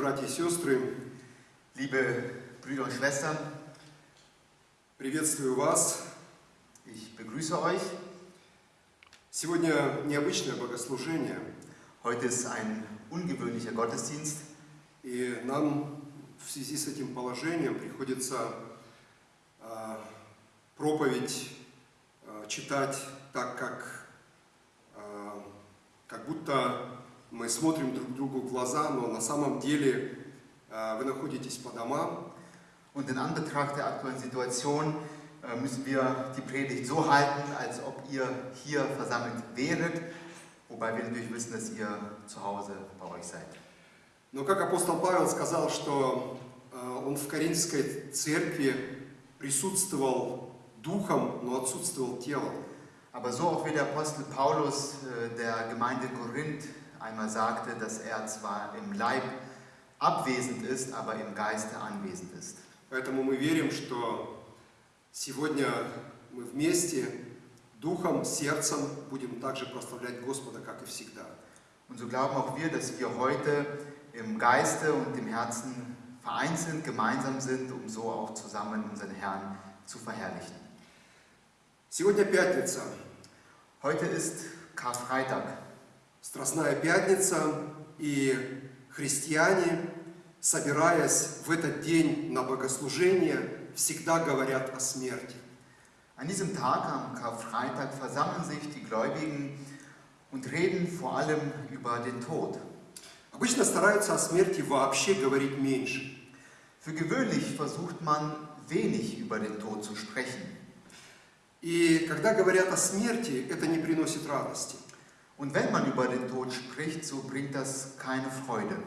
братья и сестры, liebe Brüder und Schwestern, приветствую вас. Ich begrüße euch. Сегодня необычное богослужение. Heute ist ein ungewöhnlicher Gottesdienst. И нам в связи с этим положением приходится э, проповедь э, читать так, как, э, как будто мы смотрим друг другу в глаза, но на самом деле вы находитесь по домам. Und in Anbetracht der aktuellen Situation müssen wir die Predigt so halten, als ob ihr hier versammelt wäret, wobei wir natürlich wissen, dass ihr zu Hause bei euch seid. Но как апостол Павел сказал, что он в Коринфской церкви присутствовал духом, но отсутствовал телом. Aber so auch wie der Apostel Paulus der Gemeinde Korinth einmal sagte, dass er zwar im Leib abwesend ist, aber im Geiste anwesend ist. Поэтому мы верим, что сегодня мы вместе духом, сердцем будем также прославлять Господа, как и всегда. Und so glauben auch wir, dass wir heute im Geiste und im Herzen vereint sind, gemeinsam sind, um so auch zusammen unseren Herrn zu verherrlichen. Сегодня пятница. Heute ist Karfreitag. Страстная Пятница, и христиане, собираясь в этот день на богослужение, всегда говорят о смерти. An diesem Tag, am Karfreitag, versammeln sich die Gläubigen und reden vor allem über den Tod. Обычно стараются о смерти вообще говорить меньше. Für gewöhnlich versucht man wenig über den Tod zu sprechen. И когда говорят о смерти, это не приносит радости. Und wenn man über den Tod spricht, so bringt das keine Freude.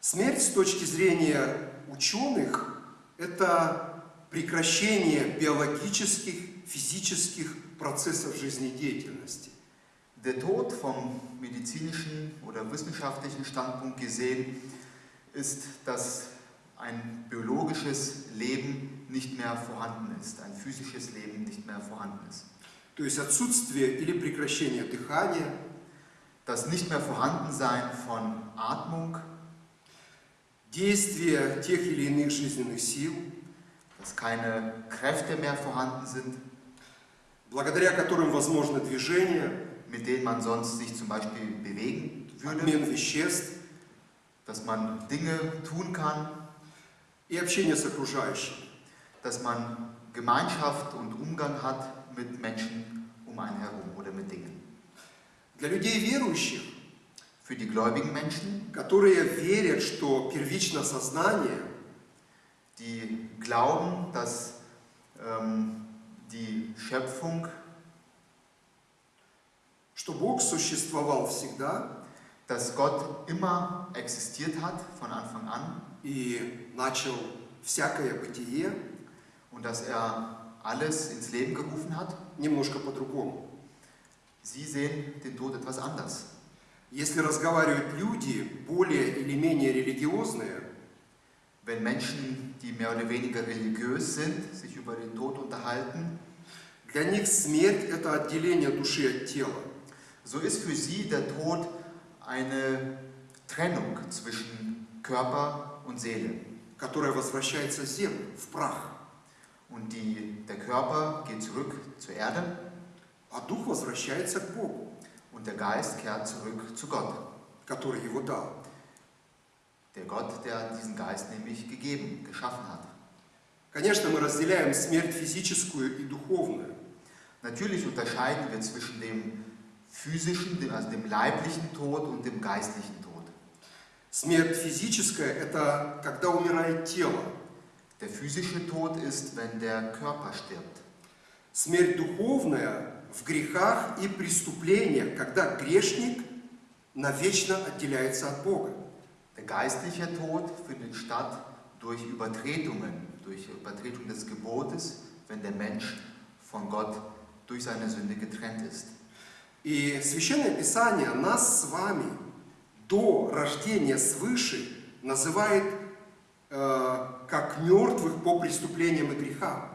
Смерть с точки зрения ученых – это прекращение биологических, физических процессов жизнедеятельности. Der Tod vom medizinischen oder wissenschaftlichen Standpunkt gesehen ist, dass ein biologisches Leben nicht mehr vorhanden ist, ein physisches Leben nicht mehr vorhanden ist. То есть отсутствие или прекращение дыхания, Das nicht mehr Vorhandensein von Atmung, действие тех или иных жизненных сил, dass keine Kräfte mehr vorhanden sind, благодаря которым возможно движение, mit denen man sonst sich zum Beispiel bewegen würde, обмен веществ dass man Dinge tun kann, и общение с окружающими. dass man Gemeinschaft und Umgang hat mit Menschen um einen herum oder mit Dingen. Для людей верующих, Für die gläubigen Menschen, которые верят, что первично сознание, die glauben, dass ähm, die Schöpfung, что Бог существовал всегда dass Gott immer existiert hat von Anfang an и начал всякое бытие und dass er alles ins Leben gerufen hat, немножко по-другому. sie sehen den Tod etwas anders. Если разговаривают люди более или менее религиозные, Wenn Menschen, die mehr oder weniger religiös sind, sich über den Tod unterhalten, для них смерть – это отделение души от тела. so ist für sie der Tod eine Trennung zwischen Körper und Seele. которая возвращается в землю, в прах, Und die, der Körper geht zurück zur Erde а дух возвращается к Богу, und der Geist kehrt zurück zu Gott. который его дал. Der Gott, der diesen Geist nämlich gegeben, geschaffen hat. Конечно, мы разделяем смерть физическую и духовную. Natürlich unterscheiden wir zwischen dem physischen, dem, also dem leiblichen Tod und dem geistlichen Tod. Смерть физическая – это когда умирает тело. Der physische Tod ist, wenn der Körper stirbt. Смерть духовная в грехах и преступлениях, когда грешник навечно отделяется от Бога. Der geistliche Tod findet statt durch Übertretungen, durch Übertretung des Gebotes, wenn der Mensch von Gott durch seine Sünde getrennt ist. И Священное Писание нас с вами до рождения свыше называет э, как мертвых по преступлениям и грехам.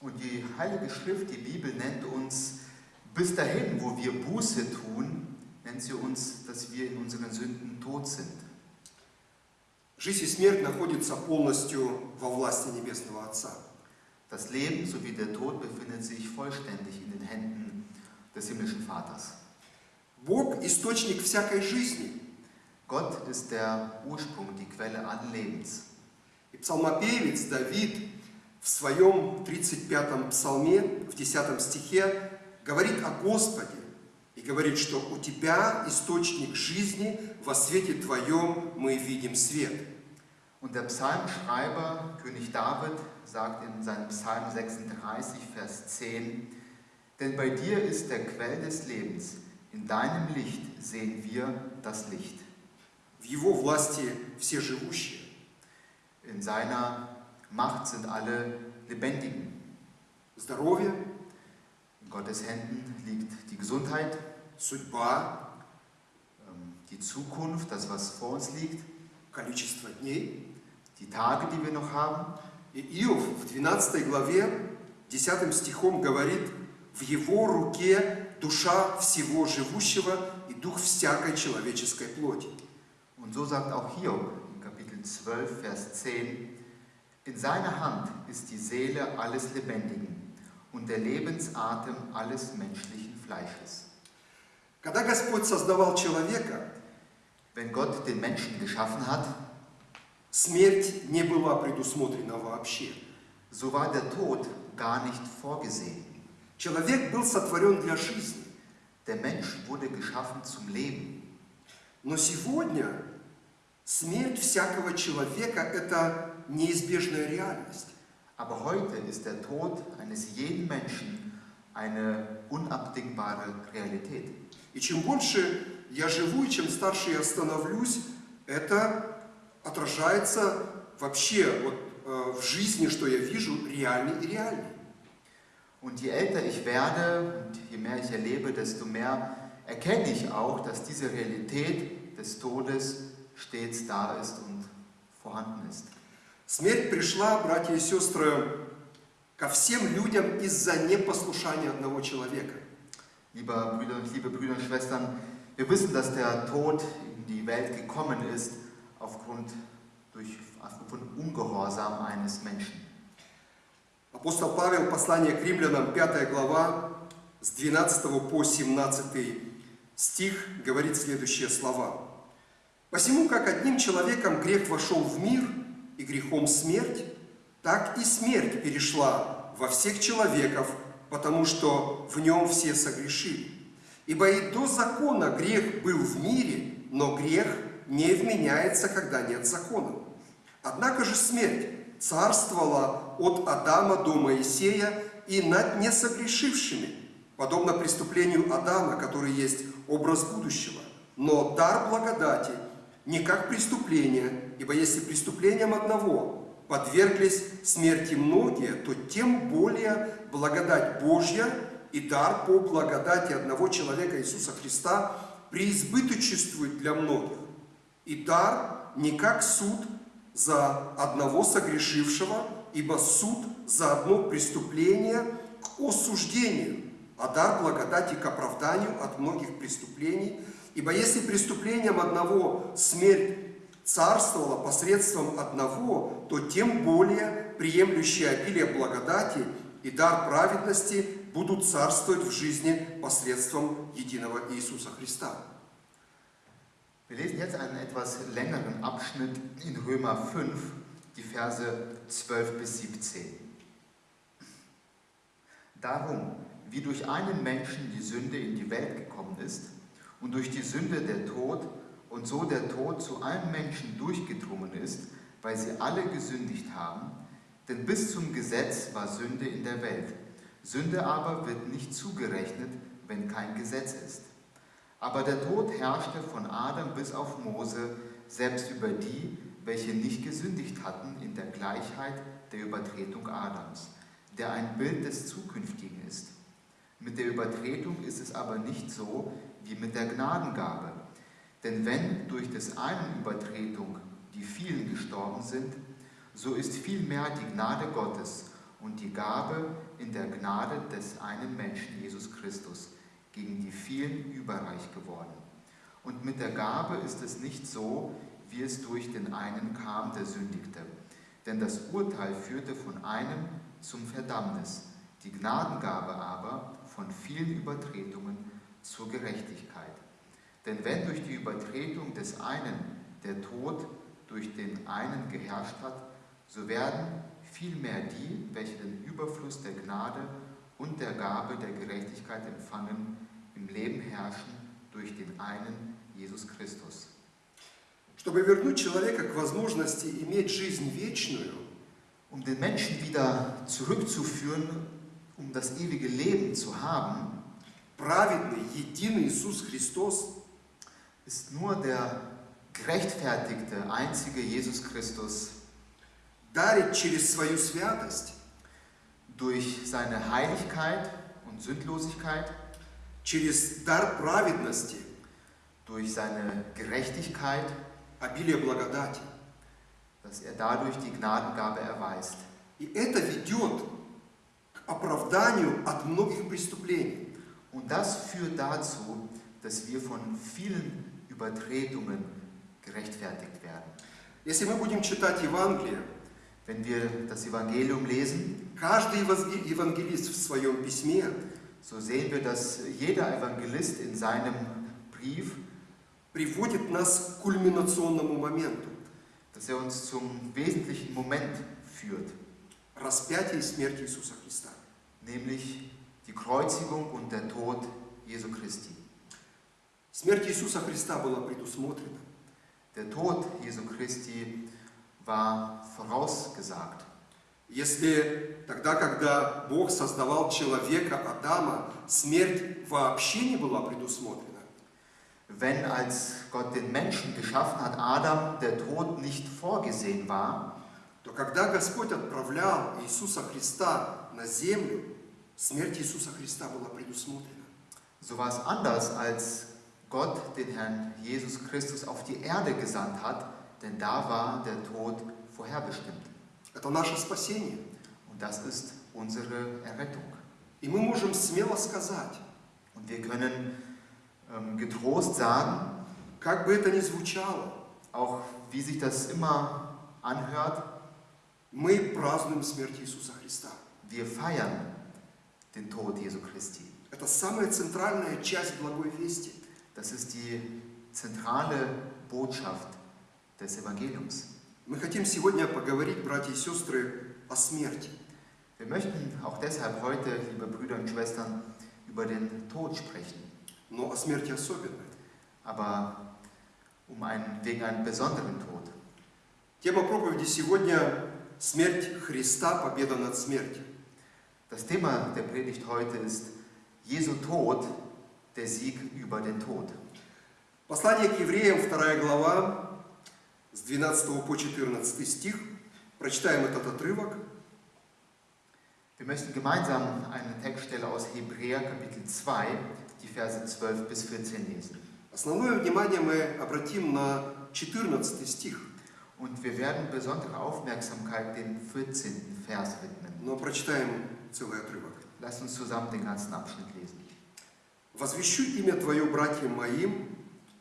Und die Heilige Schrift, die Bibel nennt uns bis dahin, wo wir Buße tun, nennt sie uns, dass wir in unseren Sünden tot sind. Жизнь и смерть находятся полностью во власти Небесного Отца. Das Leben sowie der Tod befindet sich vollständig in den Händen des himmlischen Vaters. Бог – источник всякой жизни. Gott ist der Ursprung, die Quelle allen Lebens. И псалмопевец Давид в своем 35-м псалме, в 10 стихе, говорит о Господе и говорит, что у Тебя источник жизни, во свете Твоем мы видим свет. Und der Psalmschreiber, König David, sagt in seinem Psalm 36, Vers 10, Denn bei dir ist der Quell des Lebens, in deinem Licht sehen wir das Licht. В Его власти все живущие. In seiner Macht sind alle Lebendigen. Здоровье, In Gottes Händen liegt die Gesundheit, судьба, ähm, die Zukunft, das, was vor uns liegt, количество дней. die Tage, die wir noch haben. И Иов в 12 главе, 10 стихом говорит, в его руке душа всего живущего и дух всякой человеческой плоти. Und so sagt auch Hiob in Kapitel 12, Vers 10, In seiner Hand ist die Seele alles Lebendigen und der Lebensatem alles menschlichen Fleisches. Когда Господь создавал человека, Wenn Gott den Menschen geschaffen hat, смерть не была предусмотрена вообще. so war der Tod gar nicht vorgesehen. Человек был сотворен для жизни. Der Mensch wurde geschaffen zum Leben. Но сегодня смерть всякого человека – это неизбежная реальность. Aber heute ist der Tod eines jeden Menschen eine unabdingbare Realität. И чем больше я живу, и чем старше я становлюсь, это отражается вообще вот, э, в жизни, что я вижу, реальный и реальный. Und je älter ich werde und je mehr ich erlebe, desto mehr erkenne ich auch, dass diese Realität des Todes stets da ist und vorhanden ist. Смерть пришла, братья и сестры, ко всем людям из-за непослушания одного человека. Liebe Brüder, liebe Brüder und Schwestern, wir wissen, dass der Tod in die Welt gekommen ist aufgrund, durch, aufgrund Ungehorsam eines Menschen. Апостол Павел, послание к римлянам, 5 глава, с 12 по 17 стих, говорит следующие слова. «Посему, как одним человеком грех вошел в мир, и грехом смерть, так и смерть перешла во всех человеков, потому что в нем все согрешили. Ибо и до закона грех был в мире, но грех не вменяется, когда нет закона. Однако же смерть царствовала от Адама до Моисея и над несогрешившими, подобно преступлению Адама, который есть образ будущего. Но дар благодати не как преступление, ибо если преступлением одного подверглись смерти многие, то тем более благодать Божья и дар по благодати одного человека Иисуса Христа преизбыточествует для многих. И дар не как суд за одного согрешившего, ибо суд за одно преступление к осуждению, а дар благодати к оправданию от многих преступлений. Ибо если преступлением одного смерть царствовала посредством одного, то тем более приемлющие обилие благодати и дар праведности будут царствовать в жизни посредством единого Иисуса Христа. Wir lesen jetzt einen etwas längeren Abschnitt in Römer 5, die Verse 12 bis 17. Darum, wie durch einen Menschen die Sünde in die Welt gekommen ist und durch die Sünde der Tod und so der Tod zu allen Menschen durchgedrungen ist, weil sie alle gesündigt haben, denn bis zum Gesetz war Sünde in der Welt. Sünde aber wird nicht zugerechnet, wenn kein Gesetz ist. Aber der Tod herrschte von Adam bis auf Mose, selbst über die, welche nicht gesündigt hatten in der Gleichheit der Übertretung Adams, der ein Bild des Zukünftigen ist. Mit der Übertretung ist es aber nicht so wie mit der Gnadengabe. Denn wenn durch des einen Übertretung die vielen gestorben sind, so ist vielmehr die Gnade Gottes und die Gabe in der Gnade des einen Menschen, Jesus Christus, gegen die vielen überreich geworden. Und mit der Gabe ist es nicht so, wie es durch den einen kam, der sündigte. Denn das Urteil führte von einem zum Verdammnis, die Gnadengabe aber von vielen Übertretungen zur Gerechtigkeit. Denn wenn durch die Übertretung des einen der Tod durch den einen geherrscht hat, so werden vielmehr die, welche den Überfluss der Gnade und der Gabe der Gerechtigkeit empfangen, im Leben herrschen durch den einen Jesus Christus. Чтобы вернуть человека к возможности иметь жизнь вечную, Um den Menschen wieder zurückzuführen, um das ewige Leben zu haben, праведный, единый Иисус Христос ist nur der gerechtfertigte, einzige Jesus Christus дарит через свою святость, durch seine Heiligkeit und Sündlosigkeit, через дар праведности, durch seine Gerechtigkeit, обилие благодати. dass er dadurch die Gnadengabe erweist. И это ведет к оправданию от многих преступлений. Und das führt dazu, dass wir von vielen Übertretungen gerechtfertigt werden. Если мы будем читать Евангелие, Wenn wir das Evangelium lesen, каждый еваз- евангелист в своем письме so sehen wir, dass jeder Evangelist in seinem Brief, приводит нас к кульминационному моменту dass er uns zum wesentlichen Moment führt, – распятия и смерти Иисуса Христа. nämlich die Kreuzigung und der Tod Jesu Christi. Смерть Иисуса Христа была предусмотрена. Der Tod Jesu Christi war vorausgesagt. Если тогда, когда Бог создавал человека, Адама, смерть вообще не была предусмотрена, Wenn als Gott den Menschen geschaffen hat, Adam, der Tod nicht vorgesehen war, то когда Господь отправлял Иисуса Христа на землю, смерть Иисуса Христа была предусмотрена. so war es anders, als Gott den Herrn Jesus Christus auf die Erde gesandt hat, denn da war der Tod vorherbestimmt. Это наше спасение. Und das ist unsere Errettung. И мы можем смело сказать, Und wir können ähm, getrost sagen, как бы это ни звучало, auch wie sich das immer anhört, мы празднуем смерть Иисуса Христа. wir feiern den Tod Jesu Christi. Это самая центральная часть Благой Вести. Das ist die zentrale Botschaft des Evangeliums. Мы хотим сегодня поговорить, братья и сестры, о смерти. Wir möchten auch deshalb heute, liebe Brüder und Schwestern, über den Tod sprechen, но о смерти особенно. aber um einen, wegen einem besonderen Tod. Тема проповеди сегодня – смерть Христа, победа над смертью. Das Thema der Predigt heute ist Jesu Tod, der Sieg über den Tod. Послание к евреям, 2 глава, с 12 по 14 стих. Прочитаем этот отрывок. Wir möchten gemeinsam eine Textstelle aus Hebräer Kapitel 2, die Verse 12 bis 14 lesen. Основное внимание мы обратим на 14 стих, Und wir werden besondere Aufmerksamkeit dem 14. Vers widmen. но прочитаем целый отрывок. Lasst uns zusammen den ganzen Abschnitt lesen. «Возвещу имя Твое братьям моим,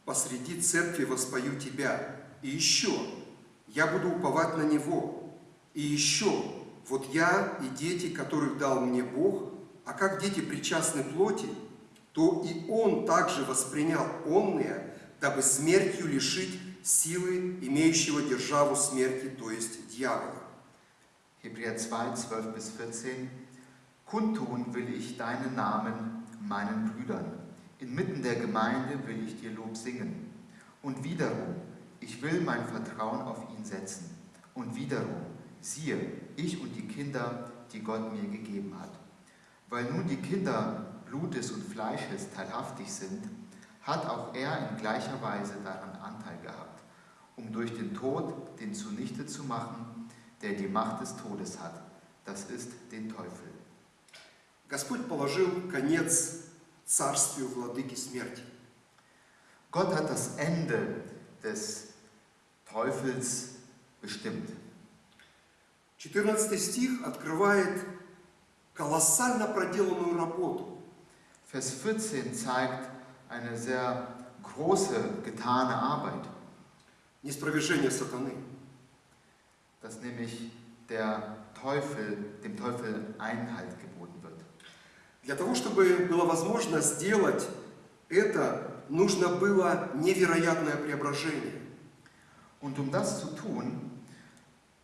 посреди церкви воспою Тебя. И еще, я буду уповать на Него. И еще, вот я и дети, которых дал мне Бог, а как дети причастны плоти, то и Он также воспринял онные, дабы смертью лишить силы, имеющего державу смерти, то есть дьявола. Hebräer 2, 12 bis 14. Kundtun will ich deinen Namen meinen Brüdern. Inmitten der Gemeinde will ich dir Lob singen. Und wiederum, ich will mein Vertrauen auf ihn setzen. Und wiederum, siehe, ich und die Kinder, die Gott mir gegeben hat. Weil nun die Kinder Blutes und Fleisches teilhaftig sind, hat auch er in gleicher Weise daran Anteil gehabt, um durch den Tod den zunichte zu machen, der die Macht des Todes hat, das ist den Teufel. Господь положил конец царствию владыки смерти. Gott hat das Ende des Teufels bestimmt. 14 стих открывает колоссально проделанную работу. Vers 14 zeigt eine sehr große getane Arbeit, Неспровержение сатаны. dass nämlich der Teufel, dem Teufel Einhalt wird. Для того, чтобы было возможно сделать это, нужно было невероятное преображение. Und um das zu tun,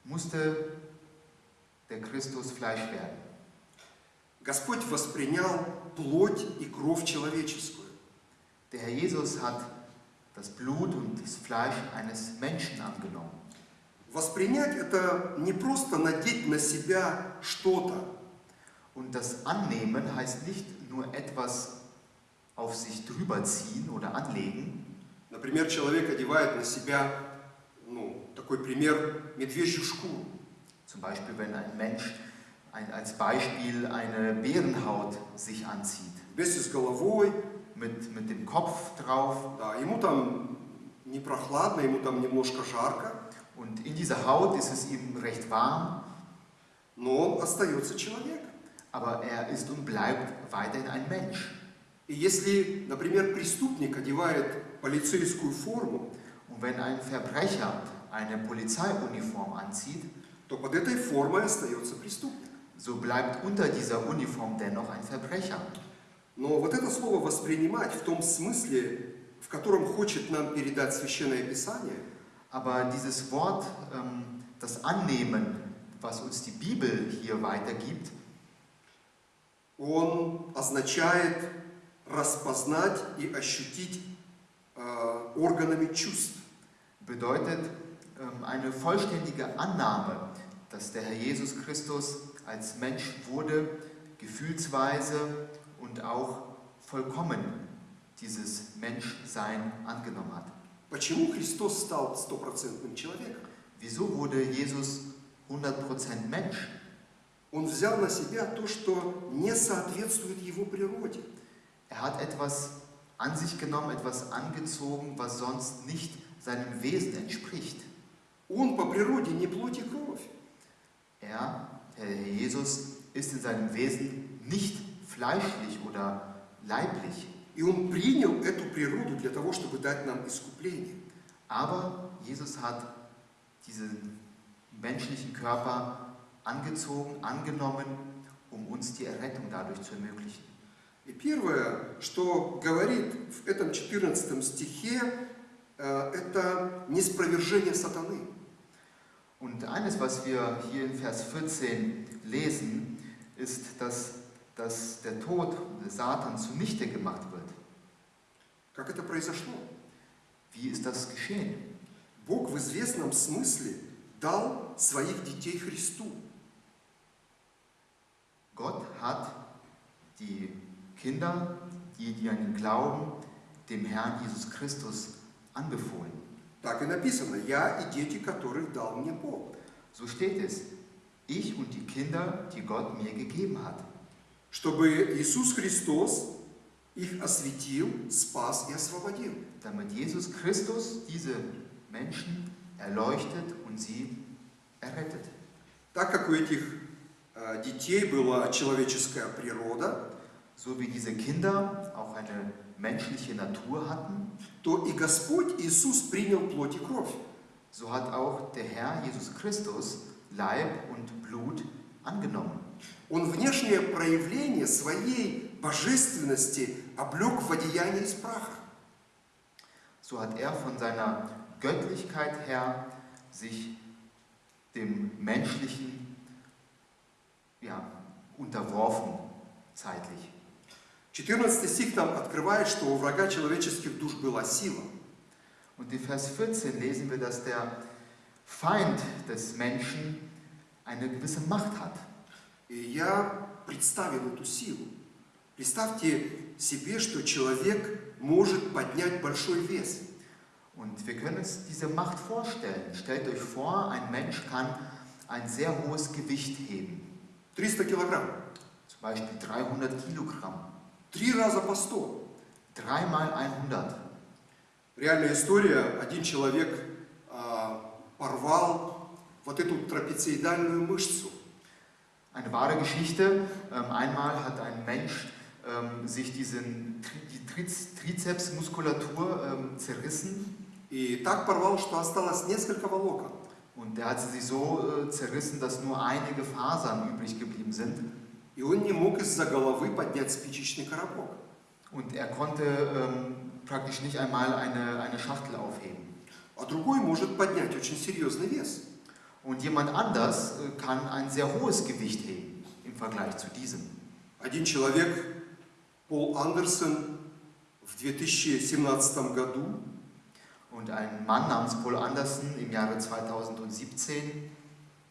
musste der Christus Fleisch werden. Господь воспринял плоть и кровь человеческую. Der Herr Jesus hat das Blut und das Fleisch eines Menschen angenommen. Воспринять это не просто надеть на себя что-то. Und das Annehmen heißt nicht nur etwas auf sich drüber ziehen oder anlegen. Например, человек одевает на себя, ну, такой пример, медвежью шкуру. Zum Beispiel, wenn ein Mensch ein, als Beispiel eine Bärenhaut sich anzieht, Вместе с головой, mit, mit dem Kopf drauf. да, ему там не прохладно, ему там немножко жарко, Und in dieser Haut ist es ihm recht warm, но он остается человеком. Aber er ist und bleibt weiterhin ein Mensch. И если, например, преступник одевает полицейскую форму, Und wenn ein Verbrecher eine Polizeiuniform anzieht, то под этой формой остается преступник. so bleibt unter dieser Uniform dennoch ein Verbrecher. Но вот это слово воспринимать в том смысле, в котором хочет нам передать Священное Писание, Aber dieses Wort, ähm, das Annehmen, was uns die Bibel hier weitergibt, он означает распознать и ощутить э, органами чувств. bedeutet ähm, eine vollständige Annahme, dass der Herr Jesus Christus als Mensch wurde, gefühlsweise und auch vollkommen dieses Menschsein angenommen hat. Почему Христос стал стопроцентным человеком? Wieso wurde Jesus 100% Mensch? Он взял на себя то, что не соответствует его природе. Er hat etwas an sich genommen, etwas angezogen, was sonst nicht seinem Wesen entspricht. Он по природе не плоть и кровь. Er, Herr Jesus, ist in seinem Wesen nicht fleischlich oder leiblich. И он принял эту природу для того, чтобы дать нам искупление. Aber Jesus hat diesen menschlichen Körper angezogen, angenommen, um uns die Errettung dadurch zu ermöglichen. И первое, что говорит в этом 14 стихе, э, это неспровержение сатаны. Und eines, was wir hier in Vers 14 lesen, ist, dass, dass der Tod des Satan zunichte gemacht wird. Как это произошло? Wie ist das geschehen? Бог в известном смысле дал своих детей Христу. Gott hat die Kinder, die, die an ihn glauben, dem Herrn Jesus Christus anbefohlen. Так и написано, я и дети, которых дал мне Бог. So steht es. Ich und die Kinder, die Gott mir gegeben hat. Чтобы Иисус Христос их осветил, спас и освободил. Damit Jesus Christus diese Menschen erleuchtet und sie errettet. Так как у этих э, детей была человеческая природа, So wie diese Kinder auch eine menschliche Natur hatten, то и Господь Иисус принял плоть и кровь. so hat auch der Herr Jesus Christus Leib und Blut angenommen. Он внешнее проявление своей божественности облег в одеяние из праха. So hat er von seiner Göttlichkeit her sich dem Menschlichen ja, unterworfen, zeitlich. 14 стих нам открывает, что у врага человеческих душ была сила. Und in Vers 14 lesen wir, dass der Feind des Menschen eine gewisse Macht hat. И я представил эту силу. Представьте себе, что человек может поднять большой вес. Und wir können uns diese Macht vorstellen. Stellt euch vor, ein Mensch kann ein sehr hohes Gewicht heben. 300 килограмм. Zum Beispiel 300 Kilogramm. Три раза по 100. 3 mal 100. Реальная история. Один человек а, порвал вот эту трапециидальную мышцу. Eine wahre Geschichte. Ähm, einmal hat ein Mensch ähm, sich diesen, Tri- die Triz, Trizepsmuskulatur ähm, zerrissen И так порвал, что осталось несколько волокон. und er hat sie so äh, zerrissen, dass nur einige Fasern übrig geblieben sind. И он не мог из-за головы поднять спичечный коробок. Und er konnte ähm, praktisch nicht einmal eine, eine Schachtel aufheben. А другой может поднять очень серьезный вес. Und jemand anders äh, kann ein sehr hohes Gewicht heben im Vergleich zu diesem. Один человек, Пол Андерсон, в 2017 году Und ein Mann namens Paul Anderson im Jahre 2017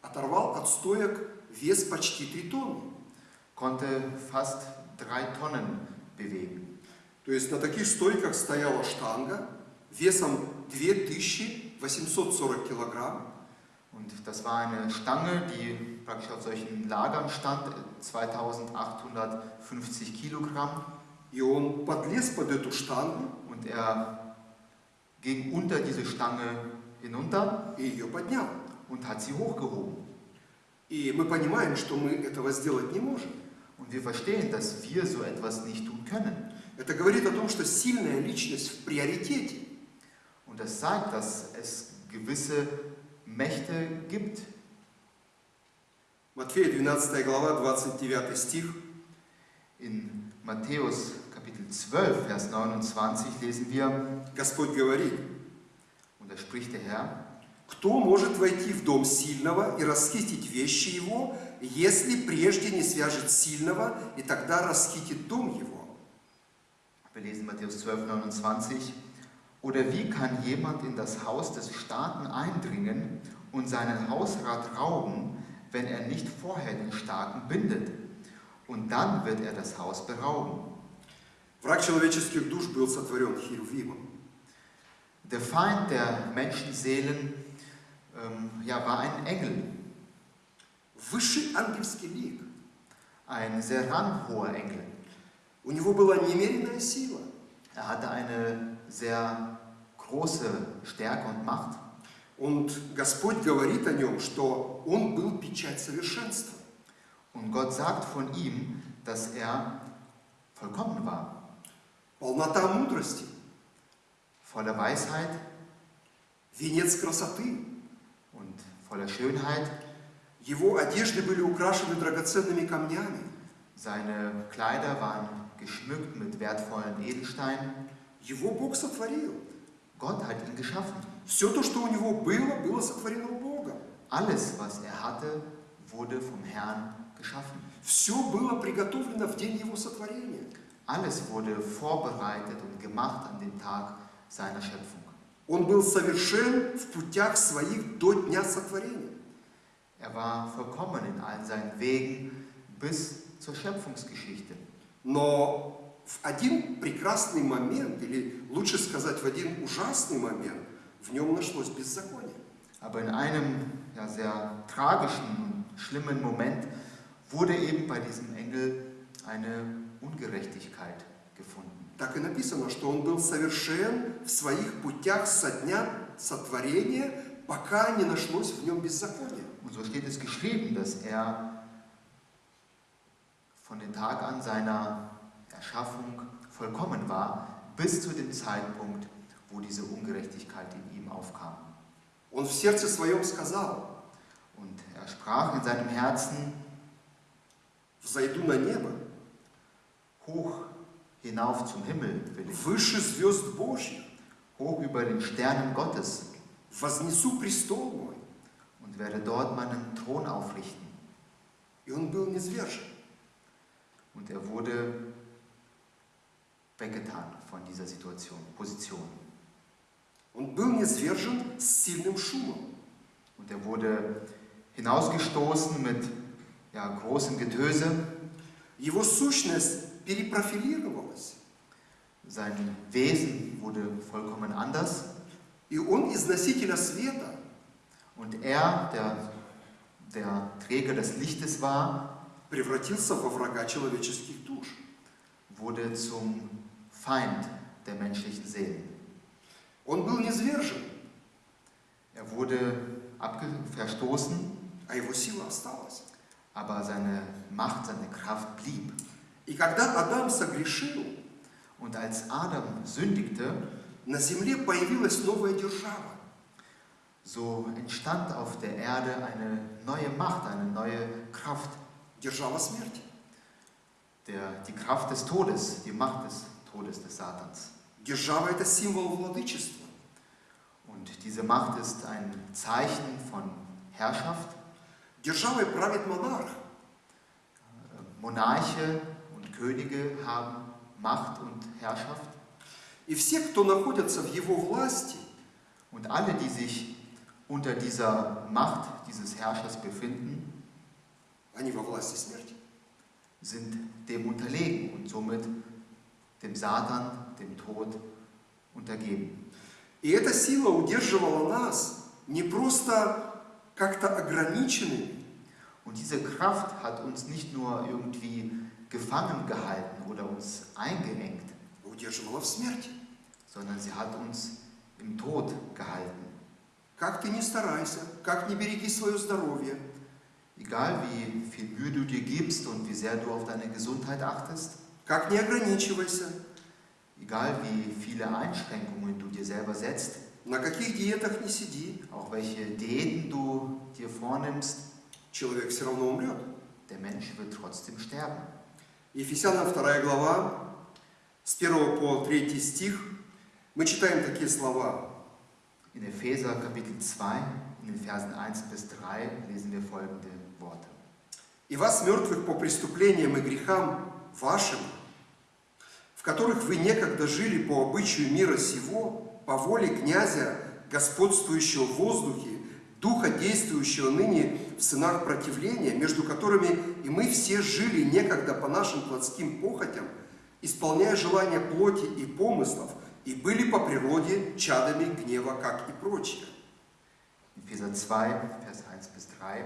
оторвал от стоек вес почти 3 тонны. konnte fast drei Tonnen bewegen. То есть на таких стойках стояла штанга весом 2840 килограмм. Und das war eine Stange, die praktisch auf solchen Lagern stand, 2850 Kilogramm. И он подлез под эту штангу Und er ging unter diese Stange hinunter и ее поднял. und hat sie hochgehoben. И мы понимаем, что мы этого сделать не можем. Und wir verstehen, dass wir so etwas nicht tun können. Это говорит о том, что сильная личность в приоритете. Und das zeigt, dass es gewisse Mächte gibt. Матфея 12 глава, 29 стих. In Matthäus Kapitel 12, Vers 29 lesen wir, Господь говорит, und da spricht der Herr, кто может войти в дом сильного и расхитить вещи его, если прежде не свяжет сильного, и тогда расхитит дом его? wir lesen Matthäus 12, 29, oder wie kann jemand in das Haus des Starken eindringen und seinen Hausrat rauben, wenn er nicht vorher den Starken bindet? Und dann wird er das Haus berauben. Враг человеческих душ был сотворен Херувимом. Der Feind der Menschenseelen ähm, ja, war ein Engel, Высший ангельский лик. ein sehr ranghoher Engel. У него была немеренная сила. Er hatte eine sehr große Stärke und Macht. Und Господь говорит о нем, что он был печать совершенства. Und Gott sagt von ihm, dass er vollkommen war, Полнота мудрости, voller Weisheit венец красоты. und voller Schönheit. Его одежды были украшены драгоценными камнями. Seine Kleider waren geschmückt mit wertvollen Edelsteinen. Его Бог сотворил. Gott hat ihn geschaffen. Все то, что у него было, было сотворено Богом. Alles, was er hatte, wurde vom Herrn geschaffen. Все было приготовлено в день его сотворения. Alles wurde vorbereitet und gemacht an dem Tag seiner Schöpfung. Он был совершен в путях своих до дня сотворения. Er war vollkommen in allen seinen Wegen bis zur Schöpfungsgeschichte. Но в один прекрасный момент, или лучше сказать, в один ужасный момент, в нем нашлось беззаконие. Aber in einem ja, sehr tragischen und schlimmen Moment wurde eben bei diesem Engel eine Ungerechtigkeit gefunden. Так и написано, что он был совершен в своих путях со дня сотворения, пока не нашлось в нем беззакония. Und so steht es geschrieben, dass er von dem Tag an seiner Erschaffung vollkommen war, bis zu dem Zeitpunkt, wo diese Ungerechtigkeit in ihm aufkam. Он в сердце своем сказал, Und er sprach in seinem Herzen, взойду на небо, hoch hinauf zum Himmel will ich, выше звезд Божьих, hoch über den Sternen Gottes вознесу престол мой. und werde dort meinen Thron aufrichten. И он был низвержен. Und er wurde weggetan von dieser Situation, Position. Он был низвержен с сильным шумом. Und er wurde hinausgestoßen mit ja, großem Getöse. Его сущность перепрофилировалась. Sein Wesen wurde vollkommen anders. И он из носителя света Und er, der, der Träger des Lichtes war, превратился во врага человеческих душ. wurde zum Feind der menschlichen Seelen. Он был низвержен, Er wurde abge verstoßen, а его сила осталась. aber seine Macht, seine Kraft blieb. И когда Адам согрешил, Und als Adam sündigte, на земле появилась новая держава. so entstand auf der Erde eine neue Macht, eine neue Kraft. Держава смерти. Der, die Kraft des Todes, die Macht des Todes des Satans. Держава – это символ владычества. Und diese Macht ist ein Zeichen von Herrschaft. Державой правит монарх. Monarche Könige haben Macht und Herrschaft. И все, кто находятся в его власти, Und alle, die sich unter dieser Macht dieses Herrschers befinden, они во власти смерти. sind dem unterlegen und somit dem Satan, dem Tod untergeben. И эта сила удерживала нас не просто как-то ограниченными, Und diese Kraft hat uns nicht nur irgendwie gefangen gehalten oder uns eingeengt, а удерживала в смерти. sondern sie hat uns im Tod gehalten. Как ты не старайся, как не береги свое здоровье, Egal wie viel Mühe du dir gibst und wie sehr du auf deine Gesundheit achtest, как не ограничивайся, egal wie viele Einschränkungen du dir selber setzt, на каких диетах не сиди, auch welche Diäten du dir vornimmst, человек все равно умрет. der Mensch wird trotzdem sterben. Ефесянам 2 глава, с 1 по 3 стих, мы читаем такие слова. In Epheser Kapitel 2, in den Versen 1 bis 3 lesen wir folgende Worte. «И вас, мертвых по преступлениям и грехам вашим, в которых вы некогда жили по обычаю мира сего, по воле князя, господствующего в воздухе, духа, действующего ныне в сынах противления, между которыми и мы все жили некогда по нашим плотским похотям, исполняя желания плоти и помыслов, и были по природе чадами гнева, как и прочие. Epheser 2, Vers 1 bis 3.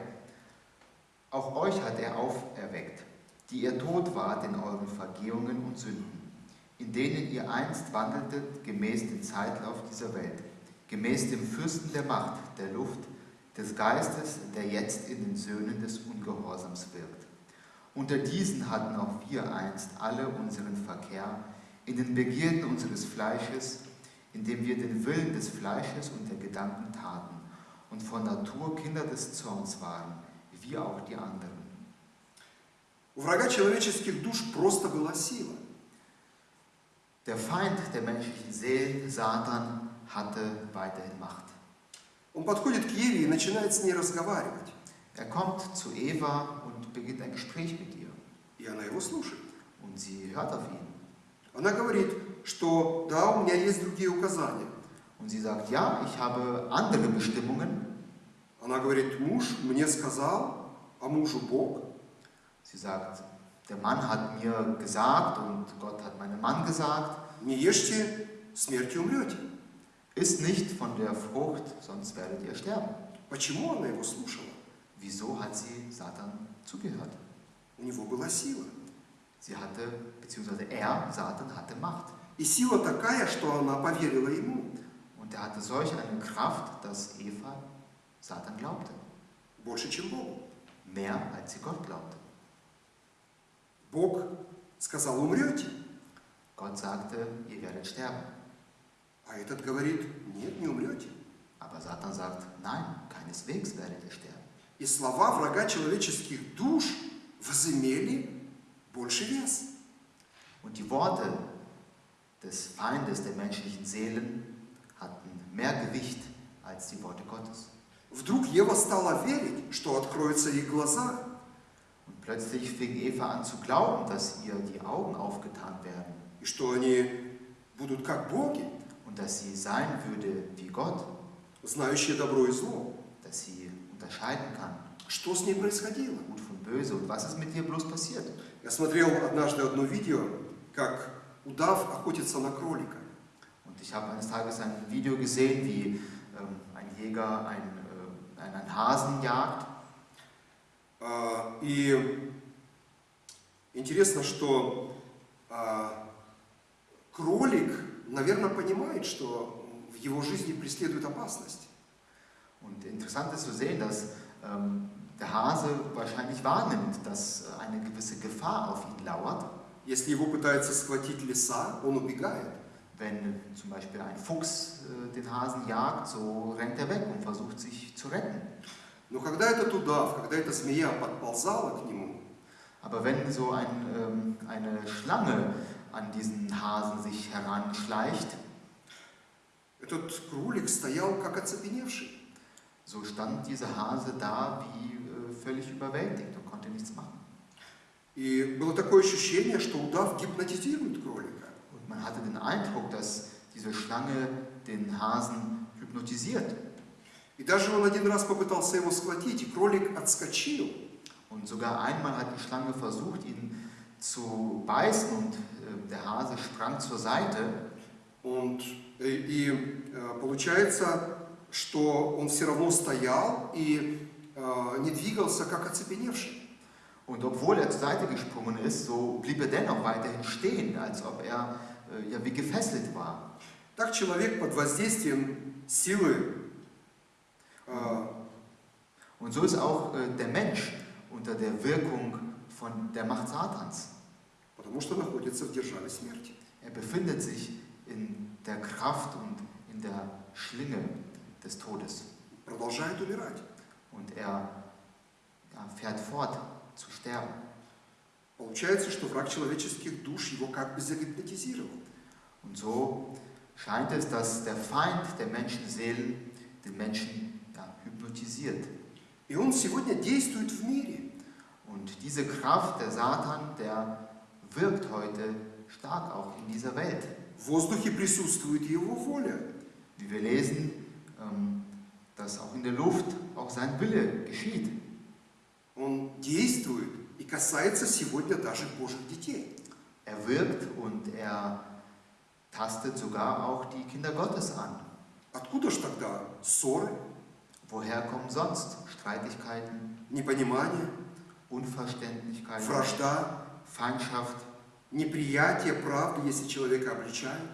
Auch euch hat er auferweckt, die ihr tot wart in euren Vergehungen und Sünden, in denen ihr einst wandeltet gemäß dem Zeitlauf dieser Welt, gemäß dem Fürsten der Macht, der Luft, des Geistes, der jetzt in den Söhnen des Ungehorsams wirkt. Unter diesen hatten auch wir einst alle unseren Verkehr in den Begierden unseres Fleisches, indem wir den Willen des Fleisches und der Gedanken taten und von Natur Kinder des Zorns waren, wie auch die anderen. У врага человеческих душ просто была сила. Der Feind der menschlichen Seelen, Satan, hatte weiterhin Macht. Он подходит к Еве и начинает с ней разговаривать. Er kommt zu Eva und beginnt ein Gespräch mit ihr. И она его слушает. Und sie hört auf ihn. Она говорит, что да, у меня есть другие указания. Und sie sagt, ja, ich habe andere Bestimmungen. Она говорит, муж мне сказал, а мужу Бог. Sie sagt, der Mann hat mir gesagt und Gott hat meinem Mann gesagt, Не ешьте, смертью умрете. isst nicht von der Frucht, sonst werdet ihr sterben. Почему она его слушала? Wieso hat sie Satan zugehört? У него была сила. Sie hatte, beziehungsweise er, Satan, hatte Macht. И сила такая, что она поверила ему. Und er hatte solch eine Kraft, dass Eva Satan glaubte. Больше, чем Богу. Mehr als sie Gott glaubte. Бог сказал, умрете. Gott sagte, ihr werdet sterben. А этот говорит, нет, не умрете. Aber Satan sagt, nein, keineswegs werdet ihr sterben. И слова врага человеческих душ возымели больше вес. Und die Worte des Feindes der menschlichen Seelen hatten mehr Gewicht als die Worte Gottes. Вдруг Ева стала верить, что откроются их глаза, Und plötzlich fing Eva an zu glauben, dass ihr die Augen aufgetan werden и что они будут как боги, und dass sie sein würde wie Gott, знающие добро и зло. dass sie unterscheiden kann, Что с ней происходило? gut von böse. Und was ist mit ihr bloß passiert? Я смотрел однажды одно видео, как удав охотится на кролика. Und ich habe eines Tages ein Video gesehen, wie ähm, ein Jäger einen, äh, einen Hasen jagt. А, И интересно, что а, кролик, наверное, понимает, что в его жизни преследует опасность. Und interessant ist zu sehen, dass ähm, der Hase wahrscheinlich wahrnimmt, dass äh, eine gewisse Gefahr auf ihn lauert. Если его пытается схватить лиса, он убегает. Wenn zum Beispiel ein Fuchs äh, den Hasen jagt, so rennt er weg und versucht sich zu retten. Но когда этот удав, когда эта змея подползала к нему, Aber wenn so ein, ähm, eine Schlange an diesen Hasen sich heranschleicht, этот кролик стоял как оцепеневший. so stand dieser Hase da wie äh, völlig überwältigt und konnte nichts machen. И было такое ощущение, что удав гипнотизирует кролика. Und man hatte den Eindruck, dass diese Schlange den Hasen hypnotisiert. И даже он один раз попытался его схватить, и кролик отскочил. Und sogar einmal hat die Schlange versucht, ihn zu beißen und äh, der Hase sprang zur Seite. Und, э, и э, получается, что он все равно стоял и э, не двигался, как оцепеневший. Und obwohl er zur Seite gesprungen ist, so blieb er dennoch weiterhin stehen, als ob er äh, ja wie gefesselt war. Так человек под воздействием силы э, Und so ist auch äh, der Mensch unter der Wirkung von der Macht Satans. потому что находится в державе смерти. Er befindet sich in der Kraft und in der Schlinge des Todes. Продолжает умирать. Und er ja, fährt fort zu sterben. Получается, что враг человеческих душ его как бы загипнотизировал. Und so scheint es, dass der Feind der Menschenseelen den Menschen ja, hypnotisiert. И он сегодня действует в мире. Und diese Kraft, der Satan, der wirkt heute stark auch in dieser Welt. В воздухе присутствует его воля. Wie wir lesen, ähm, dass auch in der Luft auch sein Wille geschieht. Он действует и касается сегодня даже Божьих детей. Er wirkt und er tastet sogar auch die Kinder Gottes an. Откуда ж тогда ссоры, Woher kommen sonst Streitigkeiten, непонимание, Unverständlichkeiten, вражда, Feindschaft, неприятие правды, если человека обличают?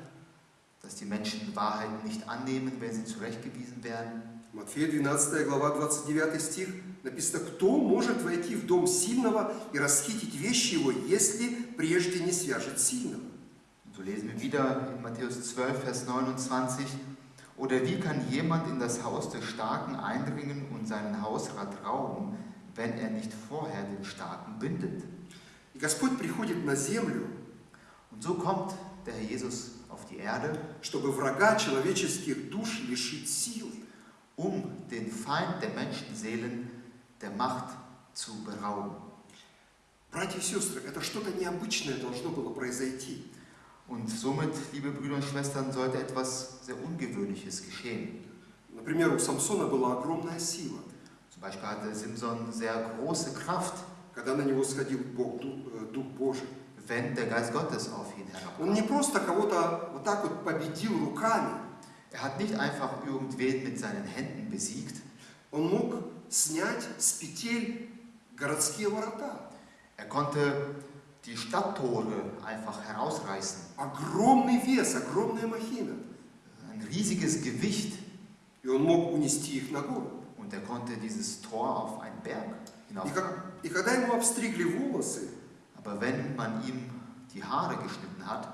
dass die Menschen Wahrheiten nicht annehmen, wenn sie zurechtgewiesen werden? Матфея 12 глава 29 стих написано, кто может войти в дом сильного и расхитить вещи его, если прежде не свяжет сильного? Und so lesen wir wieder in Matthäus 12, Vers 29. Oder wie kann jemand in das Haus des Starken eindringen und seinen Hausrat rauben, wenn er nicht vorher den Starken bindet? Господь приходит на землю, Und so kommt der Herr Jesus auf die Erde, чтобы врага человеческих душ лишить силы. um den Feind der Menschenseelen der Macht zu berauben. Братья и сестры, это что-то необычное должно было произойти. Und somit, liebe Brüder und Schwestern, sollte etwas sehr Ungewöhnliches geschehen. Например, у Самсона была огромная сила. Zum Beispiel hatte Simson sehr große Kraft, когда на него сходил Бог, Дух, э, Дух Божий. wenn der Geist Gottes auf ihn Он не просто кого-то вот так вот победил руками, Er hat nicht einfach irgendwen mit seinen Händen besiegt, он мог снять с петель городские ворота. er konnte die Stadttore einfach herausreißen. Огромный вес, огромная махина. Ein riesiges Gewicht. И он мог унести их на гору. Und er konnte dieses Tor auf einen Berg И, hinauf. как- и когда ему обстригли волосы, Aber wenn man ihm die Haare geschnitten hat,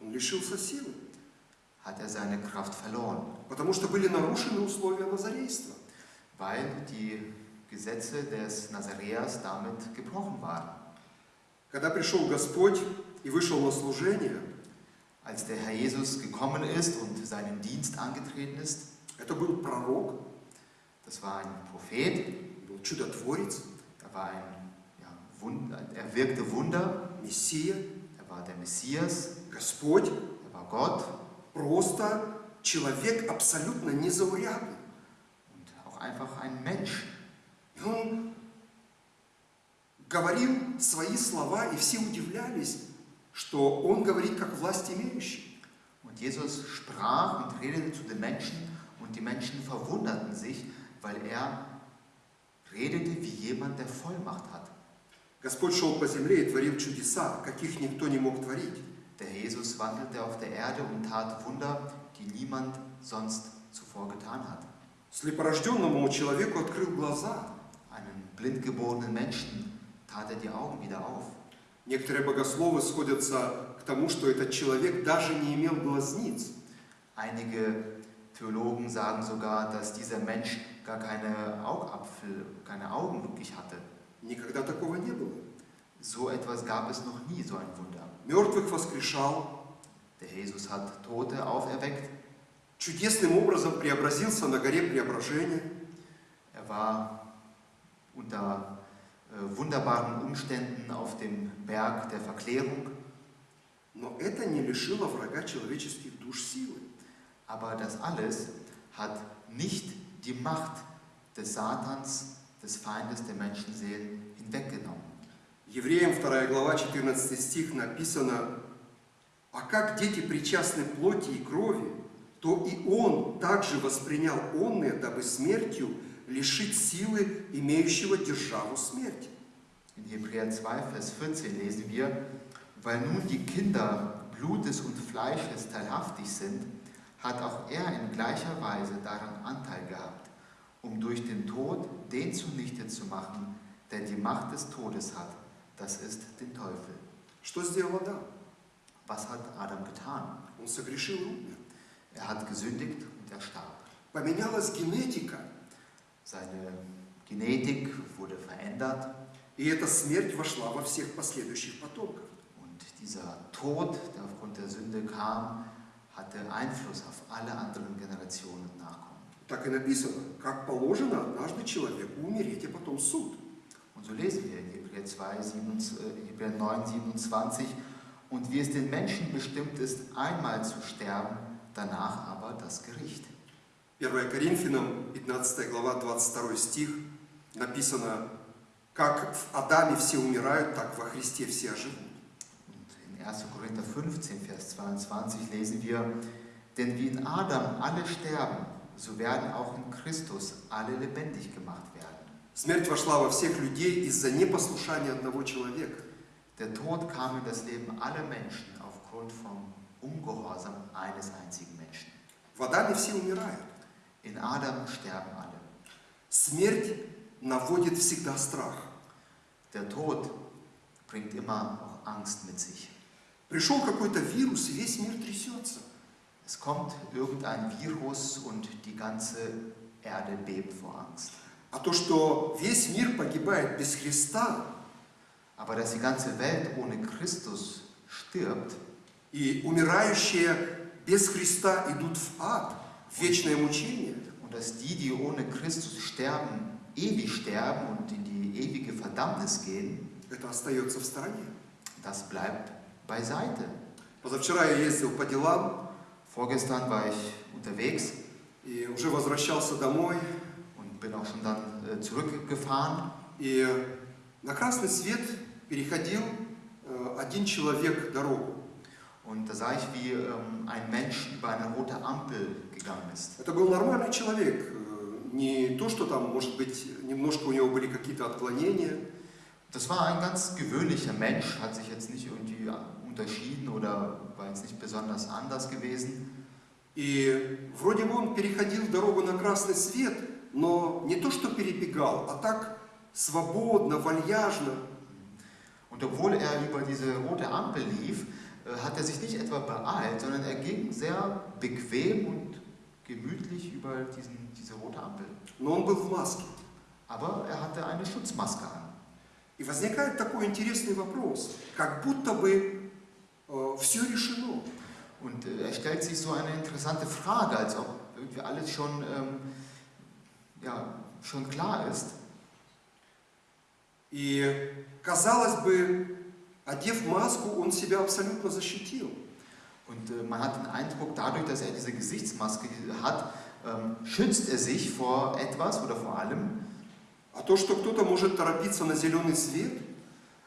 он лишился силы. hat er seine Kraft verloren, Потому что были нарушены условия назарейства. weil die Gesetze des Nazareas damit gebrochen waren. Когда пришел Господь и вышел на служение, Als der Herr Jesus gekommen ist und seinen Dienst angetreten ist, это был пророк, das war ein Prophet, был чудотворец, er war ein, ja, Wund, er wirkte Wunder, Мессия, er war der Messias, Господь, er war Gott просто человек абсолютно незаурядный. und auch einfach ein Mensch. И он говорил свои слова, и все удивлялись, что он говорит как власть имеющий. Und Jesus sprach und redete zu den Menschen und die Menschen verwunderten sich, weil er redete wie jemand, der Vollmacht hat. Господь шел по земле и творил чудеса, каких никто не мог творить. Der Jesus wandelte auf der Erde und tat Wunder, die niemand sonst zuvor getan hat. Слепорожденному человеку открыл глаза. Einen blindgeborenen Menschen tat er die Augen wieder auf. Некоторые богословы сходятся к тому, что этот человек даже не имел глазниц. Einige Theologen sagen sogar, dass dieser Mensch gar keine Augapfel, keine Augen wirklich hatte. Никогда такого не было. So etwas gab es noch nie, so ein Wunder. Мертвых воскрешал, Der Jesus hat Tote auferweckt. чудесным образом преобразился на горе преображения. Er war unter äh, wunderbaren Umständen auf dem Berg der Verklärung. Но это не лишило врага человеческих душ силы. Aber das alles hat nicht die Macht des Satans, des Feindes der Menschenseelen hinweggenommen. Евреям 2 глава 14 стих написано, «А как дети причастны плоти и крови, то и он также воспринял онные, дабы смертью лишить силы имеющего державу смерти». In Hebräer 2, Vers 14 lesen wir, weil nun die Kinder Blutes und Fleisches teilhaftig sind, hat auch er in gleicher Weise daran Anteil gehabt, um durch den Tod den zunichte zu machen, der die Macht des Todes hat, das ist den Teufel. Что сделал Адам? Was hat Adam getan? Он согрешил и умер. Er hat gesündigt und er starb. Поменялась генетика, Seine Genetik wurde verändert, И эта смерть вошла во всех последующих потомков. Und dieser Tod, der aufgrund der Sünde kam, hatte Einfluss auf alle anderen Generationen Nachkommen. Так и написано, как положено однажды человеку умереть, и потом суд. Und so lesen wir in Hebräer, 2, 27, äh, Hebräer 9, 27, und wie es den Menschen bestimmt ist, einmal zu sterben, danach aber das Gericht. 1 Коринфянам, 15 глава, 22 стих, написано, как в Адаме все умирают, так во Христе все оживут. Und in 1. Korinther 15, Vers 22 lesen wir, denn wie in Adam alle sterben, so werden auch in Christus alle lebendig gemacht werden. Смерть вошла во всех людей из-за непослушания одного человека. Der Tod kam in das Leben aller Menschen aufgrund vom Ungehorsam eines einzigen Menschen. В Адаме все умирают. In Adam sterben alle. Смерть наводит всегда страх. Der Tod bringt immer auch Angst mit sich. Пришел какой-то вирус, и весь мир трясется. Es kommt irgendein Virus und die ganze Erde bebt vor Angst. А то, что весь мир погибает без Христа, Aber dass die ganze Welt ohne Christus stirbt и умирающие без Христа идут в ад, в вечное мучение, und dass die, die ohne Christus sterben, ewig sterben und in die ewige Verdammnis gehen, это остается в стороне. das bleibt beiseite. Позавчера я ездил по делам Vorgestern war ich unterwegs и уже возвращался домой, und bin auch schon dann äh, zurückgefahren. и на красный свет переходил э, один человек дорогу. Und da sah ich, wie ähm, ein Mensch über eine rote Ampel gegangen ist. Это был нормальный человек, э, не то, что там, может быть, немножко у него были какие-то отклонения, Das war ein ganz gewöhnlicher Mensch, hat sich jetzt nicht irgendwie unterschieden oder war jetzt nicht besonders anders gewesen. И вроде бы он переходил дорогу на красный свет, но не то, что перебегал, а так свободно, вальяжно. Und obwohl er über diese rote Ampel lief, äh, hat er sich nicht etwa beeilt, sondern er ging sehr bequem und gemütlich über diesen, diese rote Ampel. Но он был в маске. Aber er hatte eine Schutzmaske an. И возникает такой интересный вопрос, как будто бы все решено. Und äh, es stellt sich so eine interessante Frage, als ob irgendwie alles schon, ähm, ja, schon klar ist. И, казалось бы, одев маску, он себя абсолютно защитил. Und äh, man hat den Eindruck, dadurch, dass er diese Gesichtsmaske hat, ähm, schützt er sich vor etwas oder vor allem. А то, что кто-то может торопиться на зеленый свет,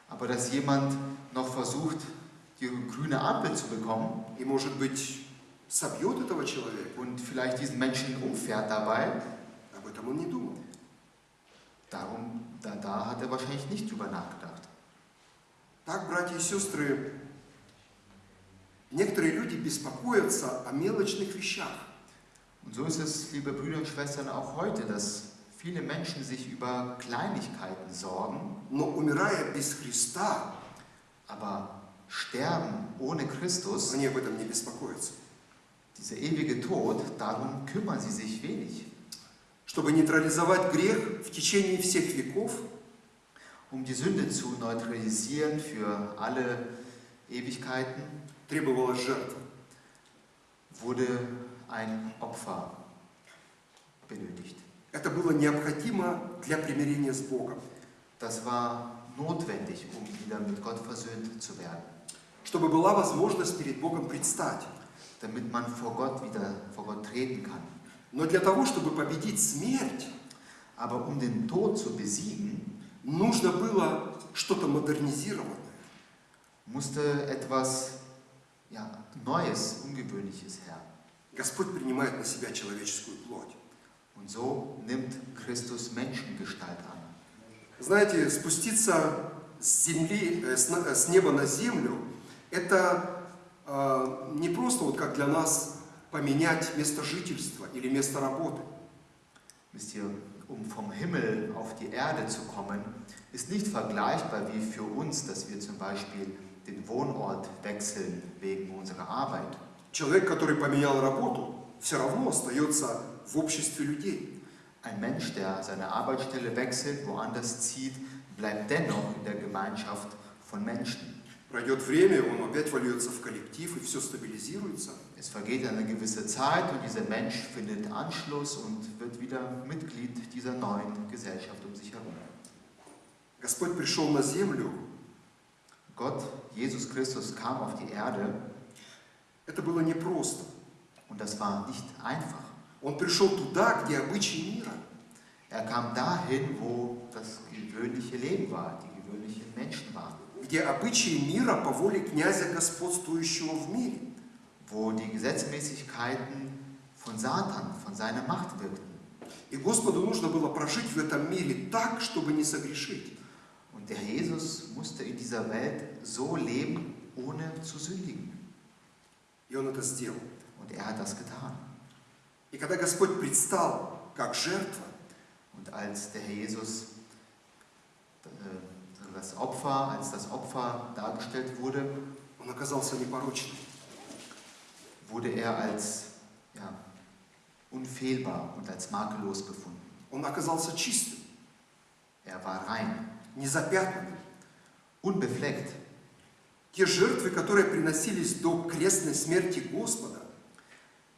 Aber dass jemand noch versucht, die grüne Ampel zu bekommen и, может быть, собьет этого человека, und vielleicht diesen Menschen umfährt dabei, об этом он не думал. darum, da, da hat er wahrscheinlich nicht drüber nachgedacht. Так, братья и сестры, некоторые люди беспокоятся о мелочных вещах. Und so ist es, liebe Brüder und Schwestern, auch heute, dass viele Menschen sich über Kleinigkeiten sorgen, Но умирая без Христа, aber sterben ohne Christus, они об этом не беспокоятся. dieser ewige Tod, darum kümmern sie sich wenig. Чтобы нейтрализовать грех в течение всех веков, Um die Sünde zu neutralisieren für alle Ewigkeiten, требовалась жертва. wurde ein Opfer benötigt. Это было необходимо для примирения с Богом, Das war notwendig, um wieder mit Gott versöhnt zu werden, чтобы была возможность перед Богом предстать. damit man vor Gott wieder vor Gott treten kann. Но для того, чтобы победить смерть, Aber um den Tod zu besiegen, нужно было что-то модернизированное. musste etwas ja, Neues, Ungewöhnliches her. Господь принимает на себя человеческую плоть. Und so nimmt Christus Menschengestalt an. Знаете, спуститься с земли, э, э, с неба на землю, это э, не просто вот как для нас поменять место жительства или место работы. Wisst ihr, um vom Himmel auf die Erde zu kommen, ist nicht vergleichbar wie für uns, dass wir zum Beispiel den Wohnort wechseln wegen unserer Arbeit. Человек, который поменял работу, все равно остается в обществе людей. Ein Mensch, der seine Arbeitsstelle wechselt, woanders zieht, bleibt dennoch in der Gemeinschaft von Menschen. Пройдет время, он опять вольется в коллектив, и все стабилизируется. Es vergeht eine gewisse Zeit und dieser Mensch findet Anschluss und wird wieder Mitglied dieser neuen Gesellschaft um sich herum. Господь пришел на землю. Gott, Jesus Christus, kam auf die Erde Это было непросто. und das war nicht einfach. Он пришел туда, где обычаи мира. Er kam dahin, wo das gewöhnliche Leben war, die gewöhnlichen Menschen waren, Где обычаи мира по воле князя, господствующего в мире. wo die Gesetzmäßigkeiten von Satan, von seiner Macht wirkten. И Господу нужно было прожить в этом мире так, чтобы не согрешить. Und der Jesus musste in dieser Welt so leben, ohne zu sündigen. И Он это сделал. Und er hat das getan. И когда Господь предстал как жертва, Und als der Herr Jesus das Opfer, als das Opfer dargestellt wurde, Он оказался непорочным. wurde er als ja, unfehlbar und als makellos befunden. Он оказался чистым, Er war rein, незапятнанным. unbefleckt. Те жертвы, которые приносились до крестной смерти Господа,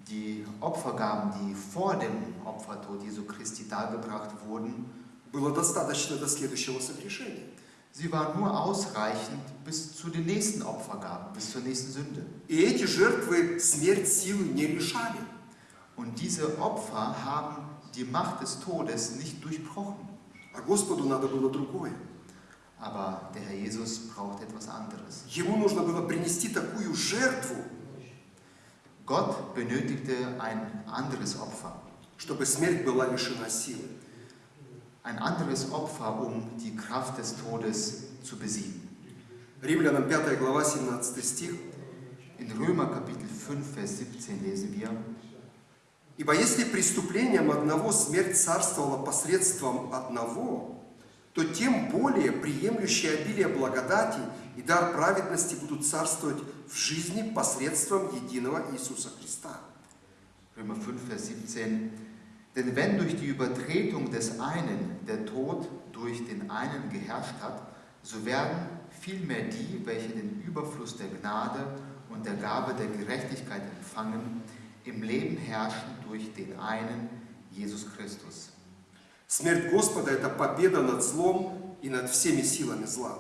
Die Opfergaben, die vor dem Opfertod Jesu Christi dargebracht wurden, было достаточно до следующего согрешения. sie waren nur ausreichend bis zu den nächsten Opfergaben, bis zur nächsten Sünde. И эти жертвы смерть силы не решали. Und diese Opfer haben die Macht des Todes nicht durchbrochen. А Господу надо было другое. Aber der Herr Jesus braucht etwas anderes. Ему нужно было принести такую жертву, Gott benötigte ein anderes Opfer. чтобы смерть была лишена силы. Ein anderes Opfer, um die Kraft des Todes zu besiegen. Римлянам 5 глава 17 стих. In Römer Kapitel 5, Vers 17 lesen wir, Ибо если преступлением одного смерть царствовала посредством одного, то тем более приемлющие обилие благодати и дар праведности будут царствовать в жизни посредством единого Иисуса Христа. Römer 5, Vers 17, denn wenn durch die Übertretung des einen der Tod durch den einen geherrscht hat, so werden vielmehr die, welche den Überfluss der Gnade und der Gabe der Gerechtigkeit empfangen, im Leben herrschen durch den einen, Jesus Christus. Смерть Господа – это победа над злом и над всеми силами зла.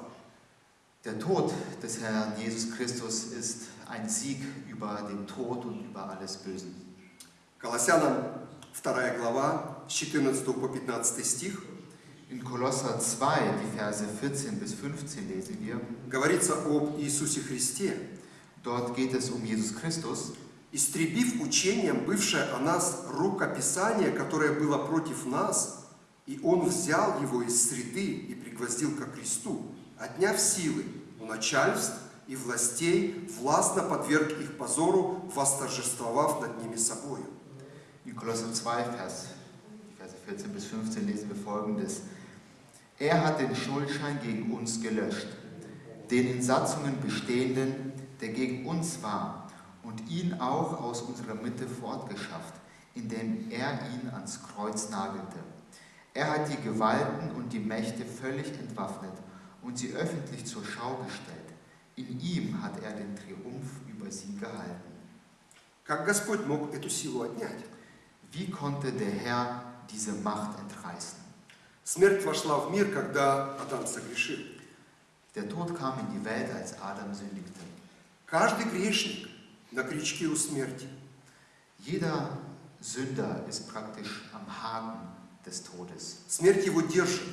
Der Tod des Herrn Jesus Christus ist ein Sieg über den Tod und über alles Böse. Колоссянам 2 глава, с 14 по 15 стих, In Kolosser 2, die Verse 14 bis 15 lesen wir, говорится об Иисусе Христе, dort geht es um Jesus Christus, истребив учением бывшее о нас рукописание, которое было против нас, и Он взял его из среды и пригвоздил ко кресту, отняв силы у начальств и властей, властно подверг их позору, восторжествовав над ними собою. In Kolosser 2, Vers, die Verse 14 bis 15 lesen wir folgendes. Er hat den Schuldschein gegen uns gelöscht, den in Satzungen bestehenden, der gegen uns war, und ihn auch aus unserer Mitte fortgeschafft, indem er ihn ans Kreuz nagelte. Er hat die Gewalten und die Mächte völlig entwaffnet und sie öffentlich zur Schau gestellt. In ihm hat er den Triumph über sie gehalten. Как Господь мог эту силу отнять? Wie konnte der Herr diese Macht entreißen? Смерть вошла в мир, когда Адам согрешил. Der Tod kam in die Welt, als Adam sündigte. Каждый грешник на крючке у смерти. Jeder Sünder ist praktisch am Haken des Todes. Смерть его держит.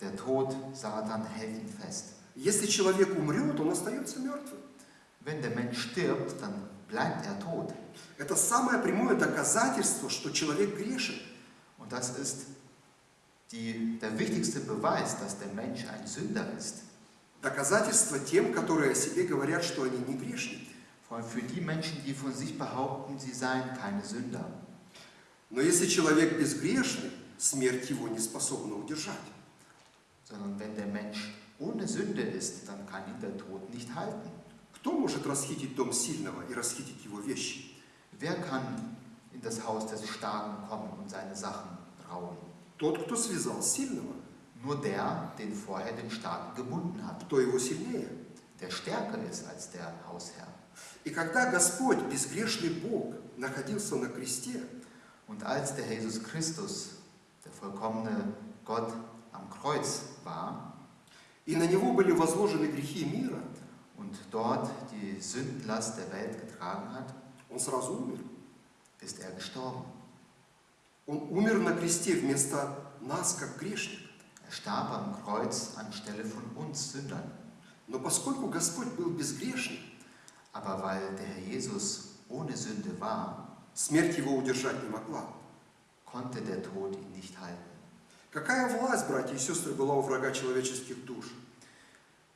Der Tod, Satan, hält ihn fest. Если человек умрет, он остается мертвым. Wenn der Mensch stirbt, dann bleibt er tot. Это самое прямое доказательство, что человек грешен. Und das ist die, der wichtigste Beweis, dass der Mensch ein Sünder ist. Доказательство тем, которые о себе говорят, что они не грешники. Vor allem für die Menschen, die von sich behaupten, sie seien keine Sünder. Но если человек безгрешный, смерть его не способна удержать. Sondern wenn der Mensch ohne Sünde ist, dann kann ihn der Tod nicht halten. Кто может расхитить дом сильного и расхитить его вещи? Wer kann in das Haus des Starken kommen und seine Sachen rauben? Тот, кто связал сильного. Nur der, den vorher den Starken gebunden hat, кто его сильнее. der stärker ist als der Hausherr. И когда Господь, безгрешный Бог, находился на кресте, Und als der Jesus Christus, der vollkommene Gott, am Kreuz war и на него были возложены грехи мира, und dort die Sündenlast der Welt getragen hat, он сразу умер. ist er gestorben. Он умер на кресте вместо нас, как грешник. Er starb am Kreuz anstelle von uns Sündern. Но поскольку Господь был безгрешным, Aber weil der Herr Jesus ohne Sünde war, смерть его удержать не могла. konnte der Tod ihn nicht halten. Какая власть, братья и сестры, была у врага человеческих душ?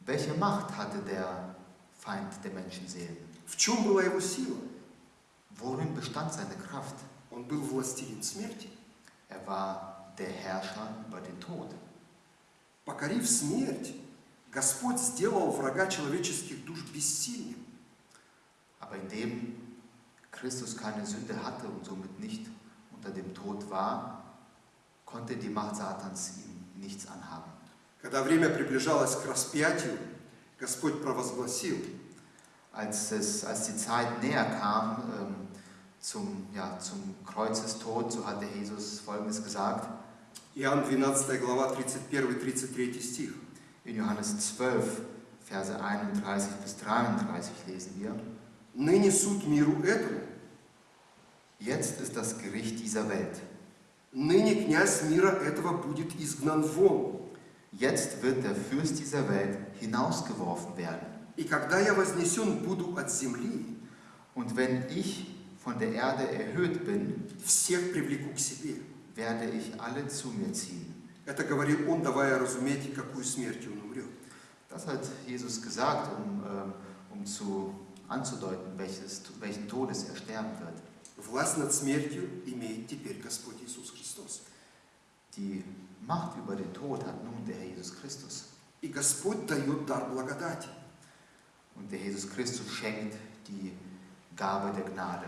Welche Macht hatte der Feind der Menschenseelen? В чем была его сила? Worin bestand seine Kraft? Он был властелин смерти. Er war der Herrscher über den Tod. Покорив смерть, Господь сделал врага человеческих душ бессильным. Aber indem Christus keine Sünde hatte und somit nicht unter dem Tod war, konnte die Macht Satans ihm nichts anhaben. Когда время приближалось к распятию, Господь провозгласил, Als, es, als die Zeit näher kam ähm, zum, ja, zum Kreuzestod, so hatte Jesus Folgendes gesagt Иоанн 12 глава 31-33 стих. in Johannes 12, Verse 31 bis 33 lesen wir. «Ныне суд миру этому, Jetzt ist das Gericht dieser Welt. ныне князь мира этого будет изгнан вон. Jetzt wird der Fürst dieser Welt hinausgeworfen werden. И когда я вознесен буду от земли, Und wenn ich von der Erde erhöht bin, всех привлеку к себе». werde ich alle zu mir ziehen. Это говорил он, давая разуметь, какую смертью он умрет. Das hat Jesus gesagt, um, ähm, um zu, anzudeuten, welches, welchen Todes er sterben wird. Власть над смертью имеет теперь Господь Иисус Христос. Die Macht über den Tod hat nun der Herr Jesus Christus. И Господь дает дар благодати. Und der Jesus Christus schenkt die Gabe der Gnade.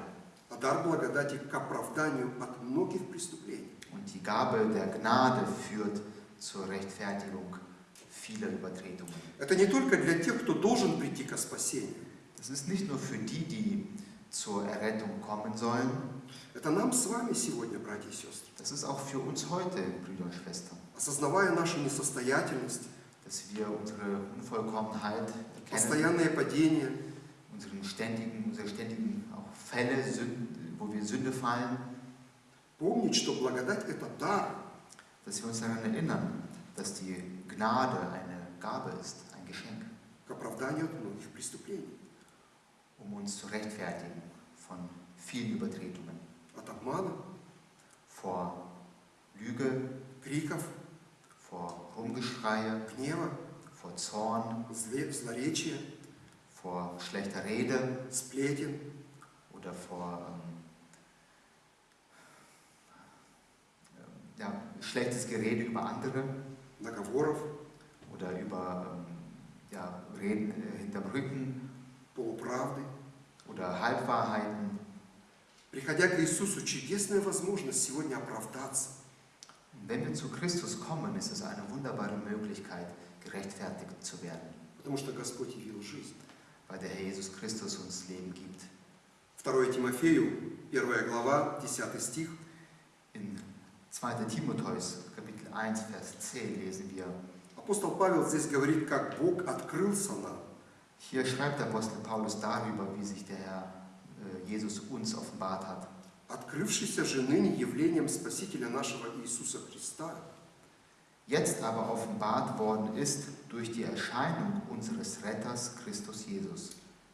А дар благодати к оправданию от многих преступлений. Und die Gabe der Gnade führt zur Rechtfertigung vieler Übertretungen. Это не только для тех, кто должен прийти ко спасению. Das ist nicht nur für die, die zur Errettung kommen sollen, Это нам с вами сегодня, братья и сестры. das ist auch für uns heute, Brüder und Schwestern, Осознавая нашу несостоятельность, dass wir unsere Unvollkommenheit erkennen, постоянное падение, unseren ständigen, unsere ständigen auch Fälle, Sünden, wo wir Sünde fallen, помнить, что благодать – это дар, dass wir uns daran erinnern, dass die Gnade eine Gabe ist, ein Geschenk, к оправданию от многих преступлений. um uns zu rechtfertigen von vielen Übertretungen, От обмана, vor Lüge, криков, vor Rumgeschreie, гнева, vor Zorn, зле- злоречия, vor schlechter Rede сплетен, oder vor ähm, ähm, ja, schlechtes Gerede über andere наговоров, oder über ähm, ja, Reden äh, hinterm Rücken полуправды. oder Halbwahrheiten. Приходя к Иисусу, чудесная возможность сегодня оправдаться. Und wenn wir zu Christus kommen, ist es eine wunderbare Möglichkeit, gerechtfertigt zu werden, Потому что Господь явил жизнь. weil der Herr Jesus Christus uns Leben gibt. 2 Тимофею, 1 глава, 10 стих. In 2. Timotheus, Kapitel 1, Vers 10 lesen wir, Апостол Павел здесь говорит, как Бог открылся нам. hier schreibt der Apostel Paulus darüber, wie sich der Herr äh, Jesus uns offenbart hat. открывшийся же ныне явлением Спасителя нашего Иисуса Христа, Jetzt aber offenbart worden ist durch die Erscheinung unseres Retters Christus Jesus,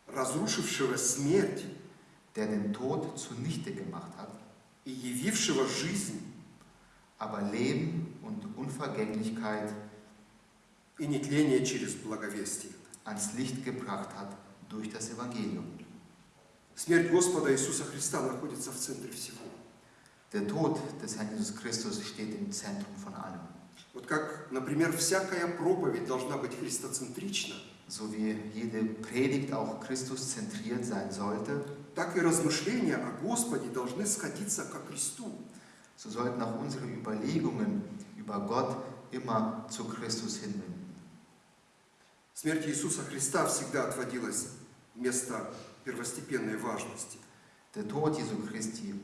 разрушившего смерть der den Tod zunichte gemacht hat, и явившего жизнь aber Leben und Unvergänglichkeit и нетление через благовестие. ans Licht gebracht hat durch das Evangelium. Смерть Господа Иисуса Христа находится в центре всего. Der Tod des Herrn Jesus Christus steht im Zentrum von allem. Вот как, например, всякая проповедь должна быть христоцентрична, So wie jede Predigt auch Christus zentriert sein sollte, так и размышления о Господе должны сходиться ко Христу. so sollten auch unsere Überlegungen über Gott immer zu Christus hinwenden. Смерть Иисуса Христа всегда отводилась место первостепенной важности. Der Tod Jesu Christi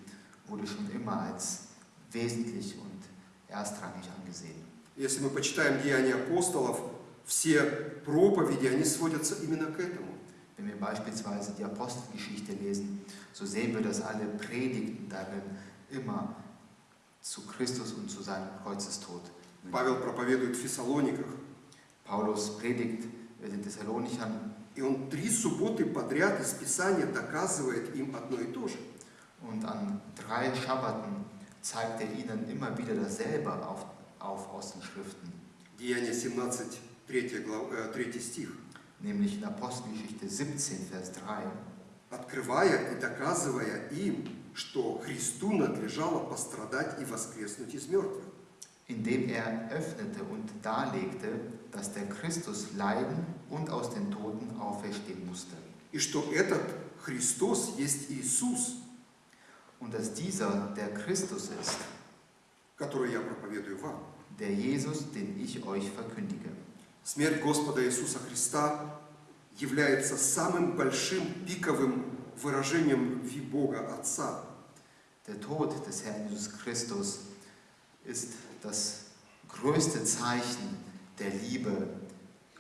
wurde schon immer als wesentlich und erstrangig angesehen. Если мы почитаем Деяния апостолов, все проповеди, они сводятся именно к этому. Wenn wir beispielsweise die Apostelgeschichte lesen, so sehen wir, dass alle Predigten darin immer zu Christus und zu seinem Kreuzestod. Павел проповедует в Фессалониках, Paulus predigt äh, den Thessalonichern и он три субботы подряд из Писания доказывает им одно и то же. und an drei Schabbaten zeigt er ihnen immer wieder dasselbe auf, auf aus den Schriften, Деяния 17, 3, глав, э, 3 стих. nämlich in Apostelgeschichte 17, Vers 3. Открывая и доказывая им, что Христу надлежало пострадать и воскреснуть из мертвых. indem er öffnete und darlegte, dass der Christus leiden und aus den Toten auferstehen musste. И что этот Христос есть Иисус, Und dass dieser der Christus ist, который я проповедую вам. der Jesus, den ich euch verkündige. Смерть Господа Иисуса Христа является самым большим пиковым выражением любви Бога Отца. Der Tod des Herrn Jesus Christus ist das größte Zeichen der Liebe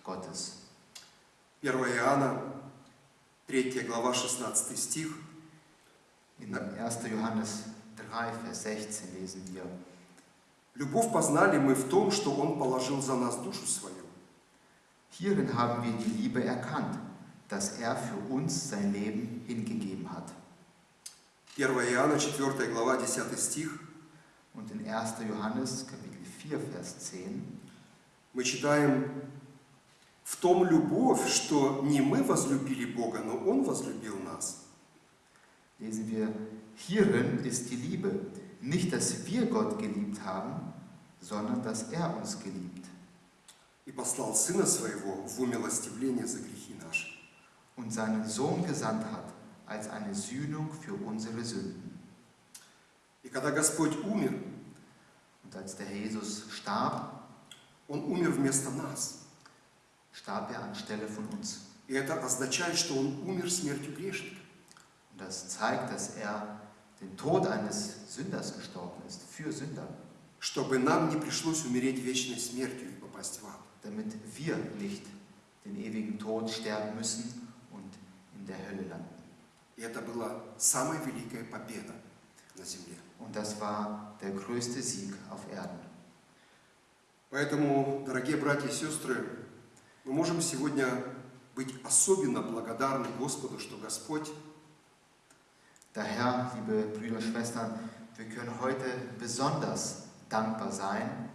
Gottes. 1 Иоанна, 3 глава, 16 стих. In 1. Johannes 3, Vers 16 lesen wir, «Любовь познали мы в том, что Он положил за нас душу свою». Hierin haben wir die Liebe erkannt, dass er für uns sein Leben hingegeben hat. 1 Иоанна, 4 глава, 10 стих. Und in 1. Johannes Kapitel 4, Vers 10 Мы читаем «В том любовь, что не мы возлюбили Бога, но Он возлюбил нас». lesen wir, hierin ist die Liebe, nicht dass wir Gott geliebt haben, sondern dass er uns geliebt и послал Сына Своего в умилостивление за грехи наши. und seinen Sohn gesandt hat als eine Sühnung für unsere Sünden. Когда Господь умер, Und als der Jesus starb, Он умер вместо нас. starb er anstelle von uns. И это означает, что Он умер смертью грешника. Und das zeigt, dass er den Tod eines Sünders gestorben ist, für Sünder, Чтобы нам не пришлось умереть вечной смертью и попасть в ад. damit wir nicht den ewigen Tod sterben müssen und in der Hölle landen. И это была самая великая победа на земле. Und das war der größte Sieg auf Erden. Поэтому, дорогие братья и сестры, мы можем сегодня быть особенно благодарны Господу, что Господь Daher, liebe Brüder und Schwestern, wir können heute besonders dankbar sein,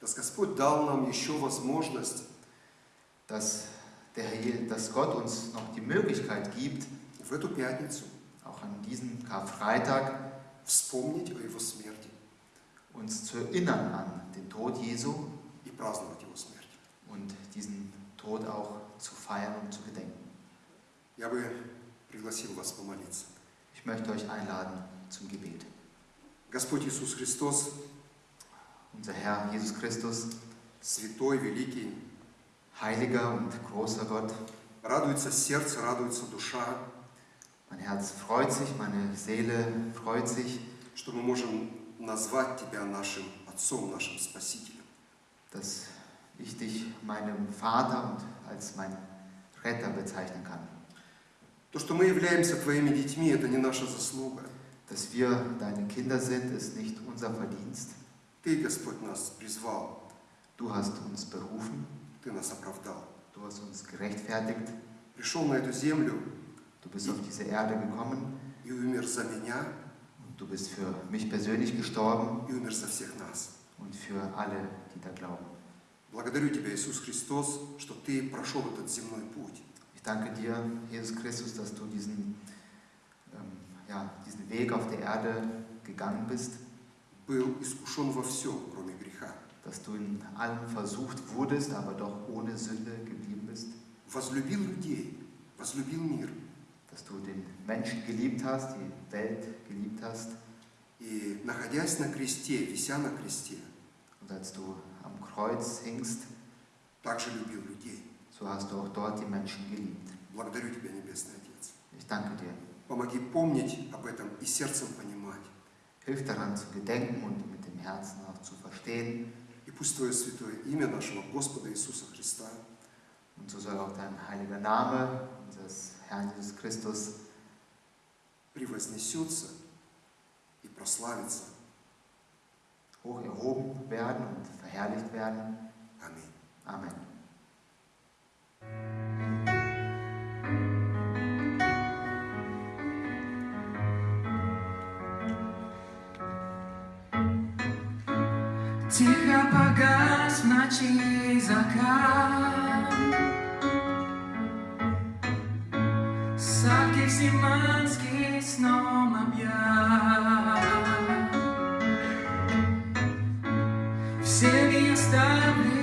dass Господь дал нам еще возможность dass, der Herr, Je- dass Gott uns noch die Möglichkeit gibt, в эту пятницу auch an diesem Karfreitag вспомнить о Его смерти uns zu erinnern an den Tod Jesu и праздновать Его смерть. und diesen Tod auch zu feiern und zu gedenken. Я бы пригласил вас помолиться. Ich möchte euch einladen zum Gebet. Господь Иисус Христос, Unser Herr Jesus Christus, святой, великий, heiliger und großer Gott, радуется сердце, радуется душа, mein Herz freut sich, meine Seele freut sich, что мы можем назвать Тебя нашим Отцом, нашим Спасителем. dass ich dich meinem Vater und als mein Retter bezeichnen kann. То, что мы являемся Твоими детьми, это не наша заслуга. Dass wir deine Kinder sind, ist nicht unser Verdienst. Ты, Господь, нас призвал, Du hast uns berufen, Ты нас оправдал. du hast uns gerechtfertigt, Пришел на эту землю du bist auf diese Erde gekommen и умер за меня, und du bist für mich persönlich gestorben и умер за всех нас. und für alle, die da glauben. Благодарю Тебя, Иисус Христос, что Ты прошел этот земной путь. Ich danke dir, Jesus Christus, dass du diesen, ähm, ja, diesen Weg auf der Erde gegangen bist, Был искушен во всем, кроме греха. dass du in allem versucht wurdest, aber doch ohne Sünde geblieben bist, Возлюбил людей, возлюбил мир. Dass du den Menschen geliebt hast, die Welt geliebt hast И, находясь на кресте, вися на кресте, Und als du am Kreuz hingst, также любил людей. so hast du auch dort die Menschen geliebt. Благодарю Тебя, Небесный Отец. Ich danke dir. Помоги помнить об этом и сердцем понимать. Hilf daran zu gedenken und mit dem Herzen auch zu verstehen. И пусть Твое святое имя нашего Господа Иисуса Христа Und so soll auch dein heiliger Name Herrn Jesus Christus превознесется и прославится. hoch erhoben werden und verherrlicht werden. Аминь. Amen. Тихо погас в ночи закат Сад Гефсиманский сном объят. Всеми оставленный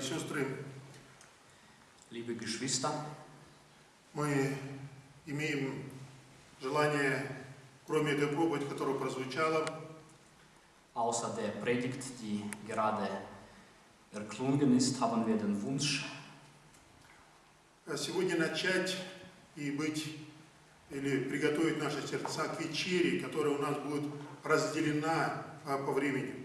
и сестры, Liebe Geschwister, мы имеем желание, кроме этой проповеди, которая прозвучала, außer der Predigt, die gerade erklungen ist, haben wir den Wunsch, сегодня начать и быть или приготовить наши сердца к вечере, которая у нас будет разделена а, по времени.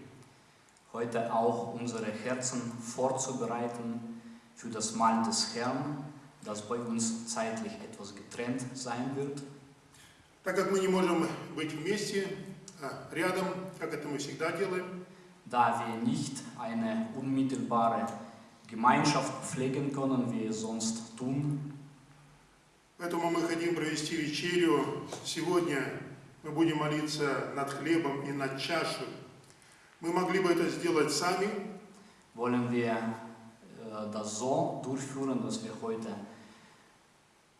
Heute auch unsere Herzen vorzubereiten für das Mahl des Herrn, das bei uns zeitlich etwas getrennt sein wird. Так как мы не можем быть вместе, а, рядом, как это мы всегда делаем, Da wir nicht eine unmittelbare Gemeinschaft pflegen können, wie wir es sonst tun, поэтому мы хотим провести вечерю. Сегодня мы будем молиться над хлебом и над чашей. Мы могли бы это сделать сами, wollen wir äh, das so durchführen, dass wir heute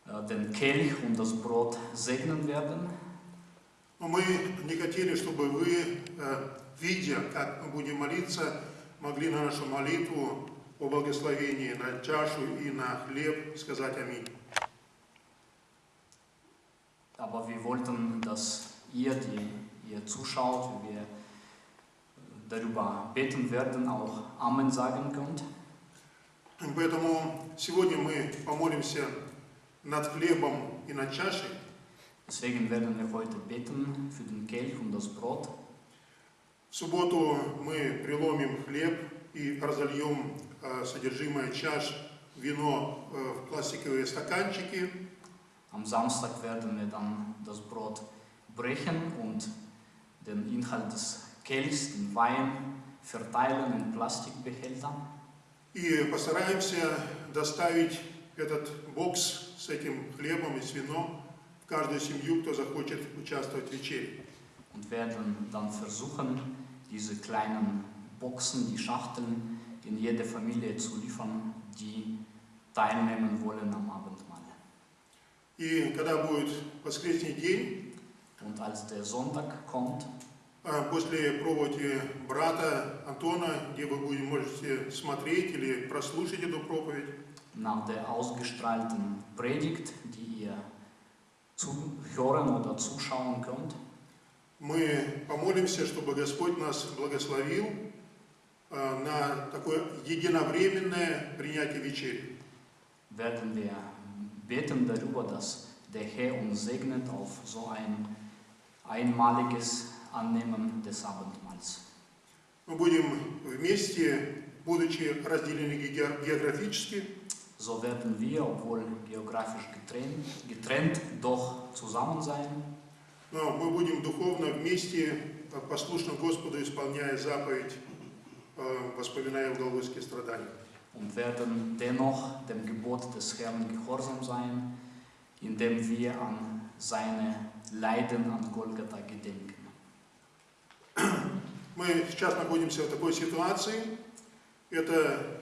äh, den Kelch und das Brot segnen werden. но мы не хотели, чтобы вы, э, видя, как мы будем молиться, могли на нашу молитву о благословении на чашу и на хлеб сказать аминь. Aber wir wollten, dass ihr, die ihr zuschaut, wie wir darüber beten werden, auch Amen sagen könnt. И Поэтому сегодня мы помолимся над хлебом и над чашей. Deswegen werden wir heute beten für den Kelch und das Brot. В субботу мы преломим хлеб и разольем э, содержимое чаш, вино э, в пластиковые стаканчики. Am Samstag werden wir dann das Brot brechen und den Inhalt des Kelchs, den Wein, verteilen in Plastikbehältern. И постараемся доставить этот бокс с этим хлебом и с вином в каждую семью, кто захочет участвовать в вечере. und werden dann versuchen, diese kleinen Boxen, die Schachteln in jede Familie zu liefern, die teilnehmen wollen am Abendmahl. И когда будет воскресный день, Und als der Sonntag kommt, а, после проповеди брата Антона, где вы будете, можете смотреть или прослушать эту проповедь, nach der ausgestrahlten Predigt, die ihr zuhören oder zuschauen könnt, мы помолимся, чтобы Господь нас благословил а, на такое единовременное принятие вечери. werden wir beten darüber, dass der Herr uns segnet auf so ein einmaliges Annehmen des Abendmahls. Мы будем вместе, будучи разделены ге- географически, So werden wir, obwohl geografisch getrennt, getrennt doch zusammen sein. но мы будем духовно вместе, а, послушно Господу, исполняя заповедь, а, воспоминая Голгофские страдания. und werden dennoch dem Gebot des Herrn gehorsam sein, indem wir an seine Leiden an Golgatha gedenken. Мы сейчас находимся в такой ситуации. Это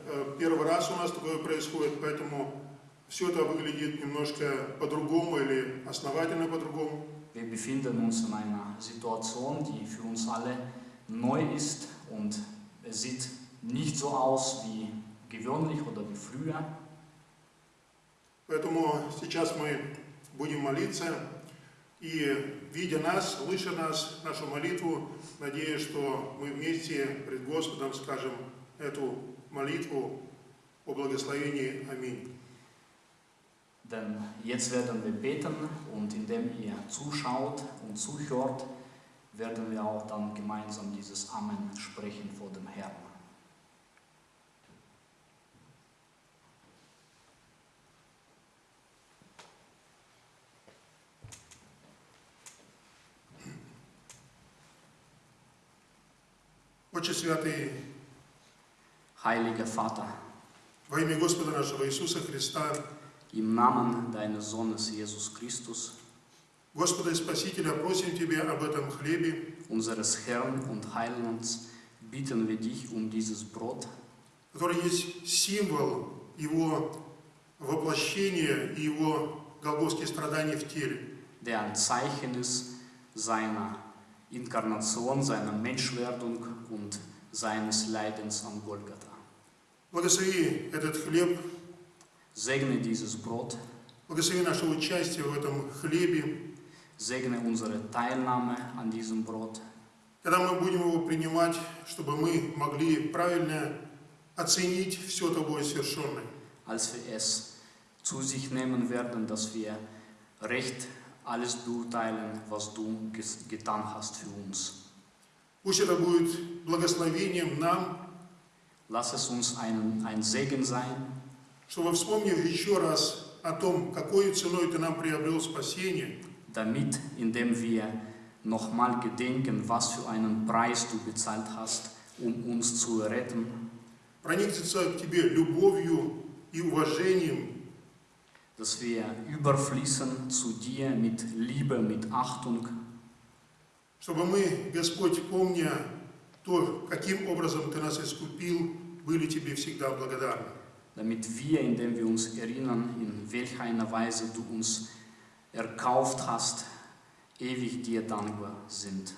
э, первый раз у нас такое происходит, поэтому все это выглядит немножко по-другому или основательно по-другому. Wir befinden uns in einer Situation, die für uns alle neu ist und es sieht nicht so aus wie gewöhnlich oder wie früher. Поэтому сейчас мы будем молиться и, видя нас, слыша нас, нашу молитву, надеюсь, что мы вместе пред Господом скажем эту молитву о благословении. Аминь. Denn jetzt werden wir beten und indem ihr zuschaut und zuhört, werden wir auch dann gemeinsam dieses Amen sprechen vor dem Herrn. Отче Святый, Heiliger Vater, во имя Господа нашего Иисуса Христа, im Namen deines Sohnes Jesus Christus, Господа и Спасителя, просим Тебя об этом хлебе, unseres Herrn und Heilands, bitten wir dich um dieses Brot, который есть символ Его воплощения и Его голгофские страдания в теле. der ein Zeichen ist seiner Inkarnation, seiner Menschwerdung und seines Leidens am Golgatha. Благослови этот хлеб, Segne dieses Brot, благослови наше участие в этом хлебе. segne unsere Teilnahme an diesem Brot, Когда мы будем его принимать, чтобы мы могли правильно оценить все тобой совершенное. als wir es zu sich nehmen werden, dass wir recht alles beurteilen, was du getan hast für uns. Пусть это будет благословением нам, Lass es uns ein, ein Segen sein, чтобы, вспомнив еще раз о том, какой ценой Ты нам приобрел спасение, damit, indem wir nochmal gedenken, was für einen Preis du bezahlt hast, um uns zu retten, проникнуться к Тебе любовью и уважением, dass wir überfließen zu dir mit Liebe, mit Achtung, чтобы мы, Господь, помня то, каким образом Ты нас искупил, были Тебе всегда благодарны. damit wir, indem wir uns erinnern, in welcher einer Weise du uns erkauft hast, ewig dir dankbar sind.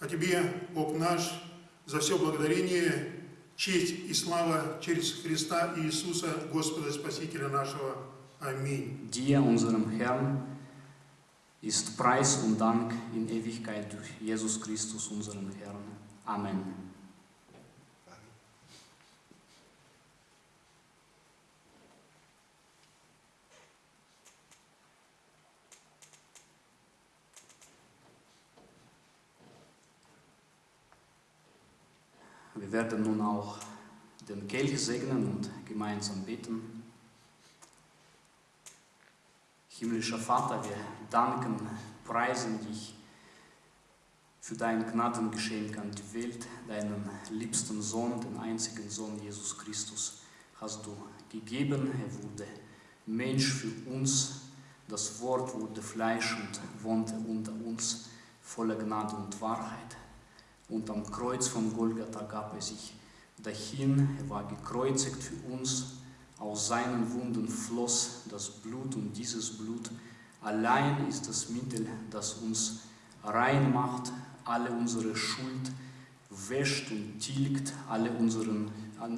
А Тебе, Бог наш, за все благодарение, честь и слава через Христа Иисуса, Господа Спасителя нашего. dir, unserem Herrn, ist Preis und Dank in Ewigkeit durch Jesus Christus, unseren Herrn. Amen. Wir werden nun auch den Kelch segnen und gemeinsam beten. Himmlischer Vater, wir danken, preisen dich für dein Gnadengeschenk an die Welt, deinen liebsten Sohn, den einzigen Sohn Jesus Christus, hast du gegeben. Er wurde Mensch für uns. Das Wort wurde Fleisch und wohnte unter uns, voller Gnade und Wahrheit. Und am Kreuz von Golgatha gab er sich dahin. Er war gekreuzigt für uns. Aus seinen Wunden floss das Blut und dieses Blut allein ist das Mittel, das uns rein macht, alle unsere Schuld wäscht und tilgt, alle, unseren,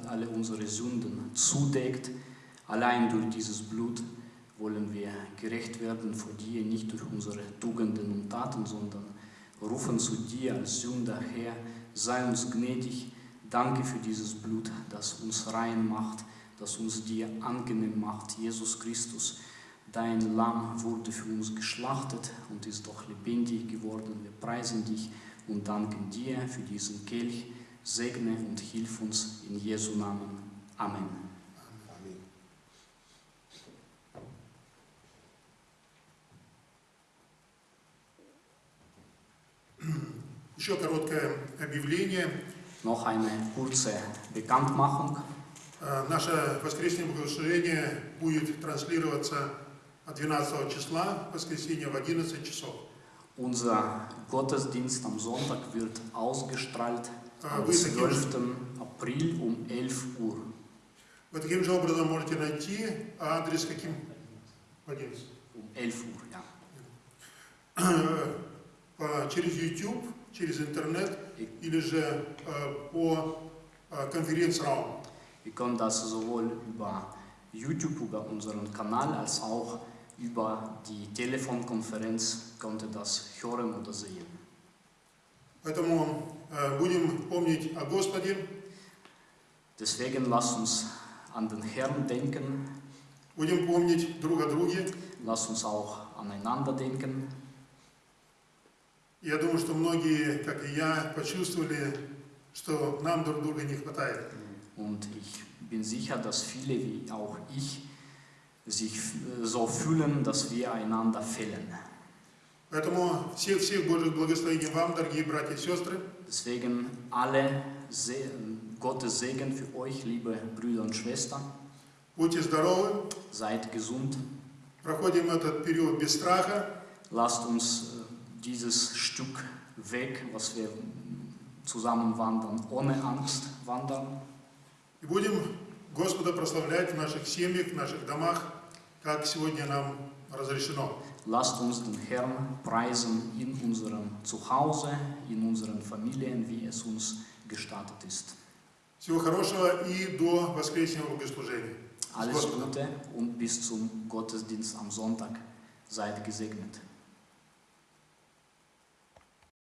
alle unsere Sünden zudeckt. Allein durch dieses Blut wollen wir gerecht werden vor dir, nicht durch unsere Tugenden und Taten, sondern rufen zu dir als Sünder her, sei uns gnädig, danke für dieses Blut, das uns rein macht, das uns dir angenehm macht. Jesus Christus, dein Lamm wurde für uns geschlachtet und ist doch lebendig geworden. Wir preisen dich und danken dir für diesen Kelch. Segne und hilf uns in Jesu Namen. Amen. Аминь. Еще короткое объявление. Noch eine kurze Bekanntmachung. Э, Наше воскресное богослужение будет транслироваться 12 числа, воскресенье в 11 часов. Unser Gottesdienst am Sonntag wird ausgestrahlt А am вы таким, 12. April um 11 Uhr. вы таким же образом можете найти адрес каким? В 11. Um 11 Uhr, ja. Через YouTube, через интернет или же э, по э, конференц-раум. Wir können das sowohl über YouTube, über unseren Kanal, als auch über die Telefonkonferenz konnte das hören oder sehen. Поэтому э, будем помнить о Господе, Deswegen lasst uns an den Herrn denken, будем помнить друг о друге. lasst uns auch aneinander denken. Я думаю, что многие, как и я, почувствовали, что нам друг друга не хватает. Und ich bin sicher, dass viele wie auch ich sich äh, so fühlen, dass wir einander fehlen. Поэтому всех-всех Божьих благословений вам, дорогие братья и сестры. Deswegen alle Se Gottes Segen für euch, liebe Brüder und Schwestern. Будьте здоровы, Seid gesund. проходим этот период без страха, Lasst uns äh, dieses Stück weg, was wir zusammen wandern, ohne Angst wandern. И будем Господа прославлять в наших семьях, в наших домах, как сегодня нам разрешено. Lasst uns den Herrn preisen in unserem Zuhause, in unseren Familien, wie es uns gestattet ist. Всего хорошего и до воскресного богослужения. Alles. Gute und bis zum Gottesdienst am Sonntag. Seid gesegnet.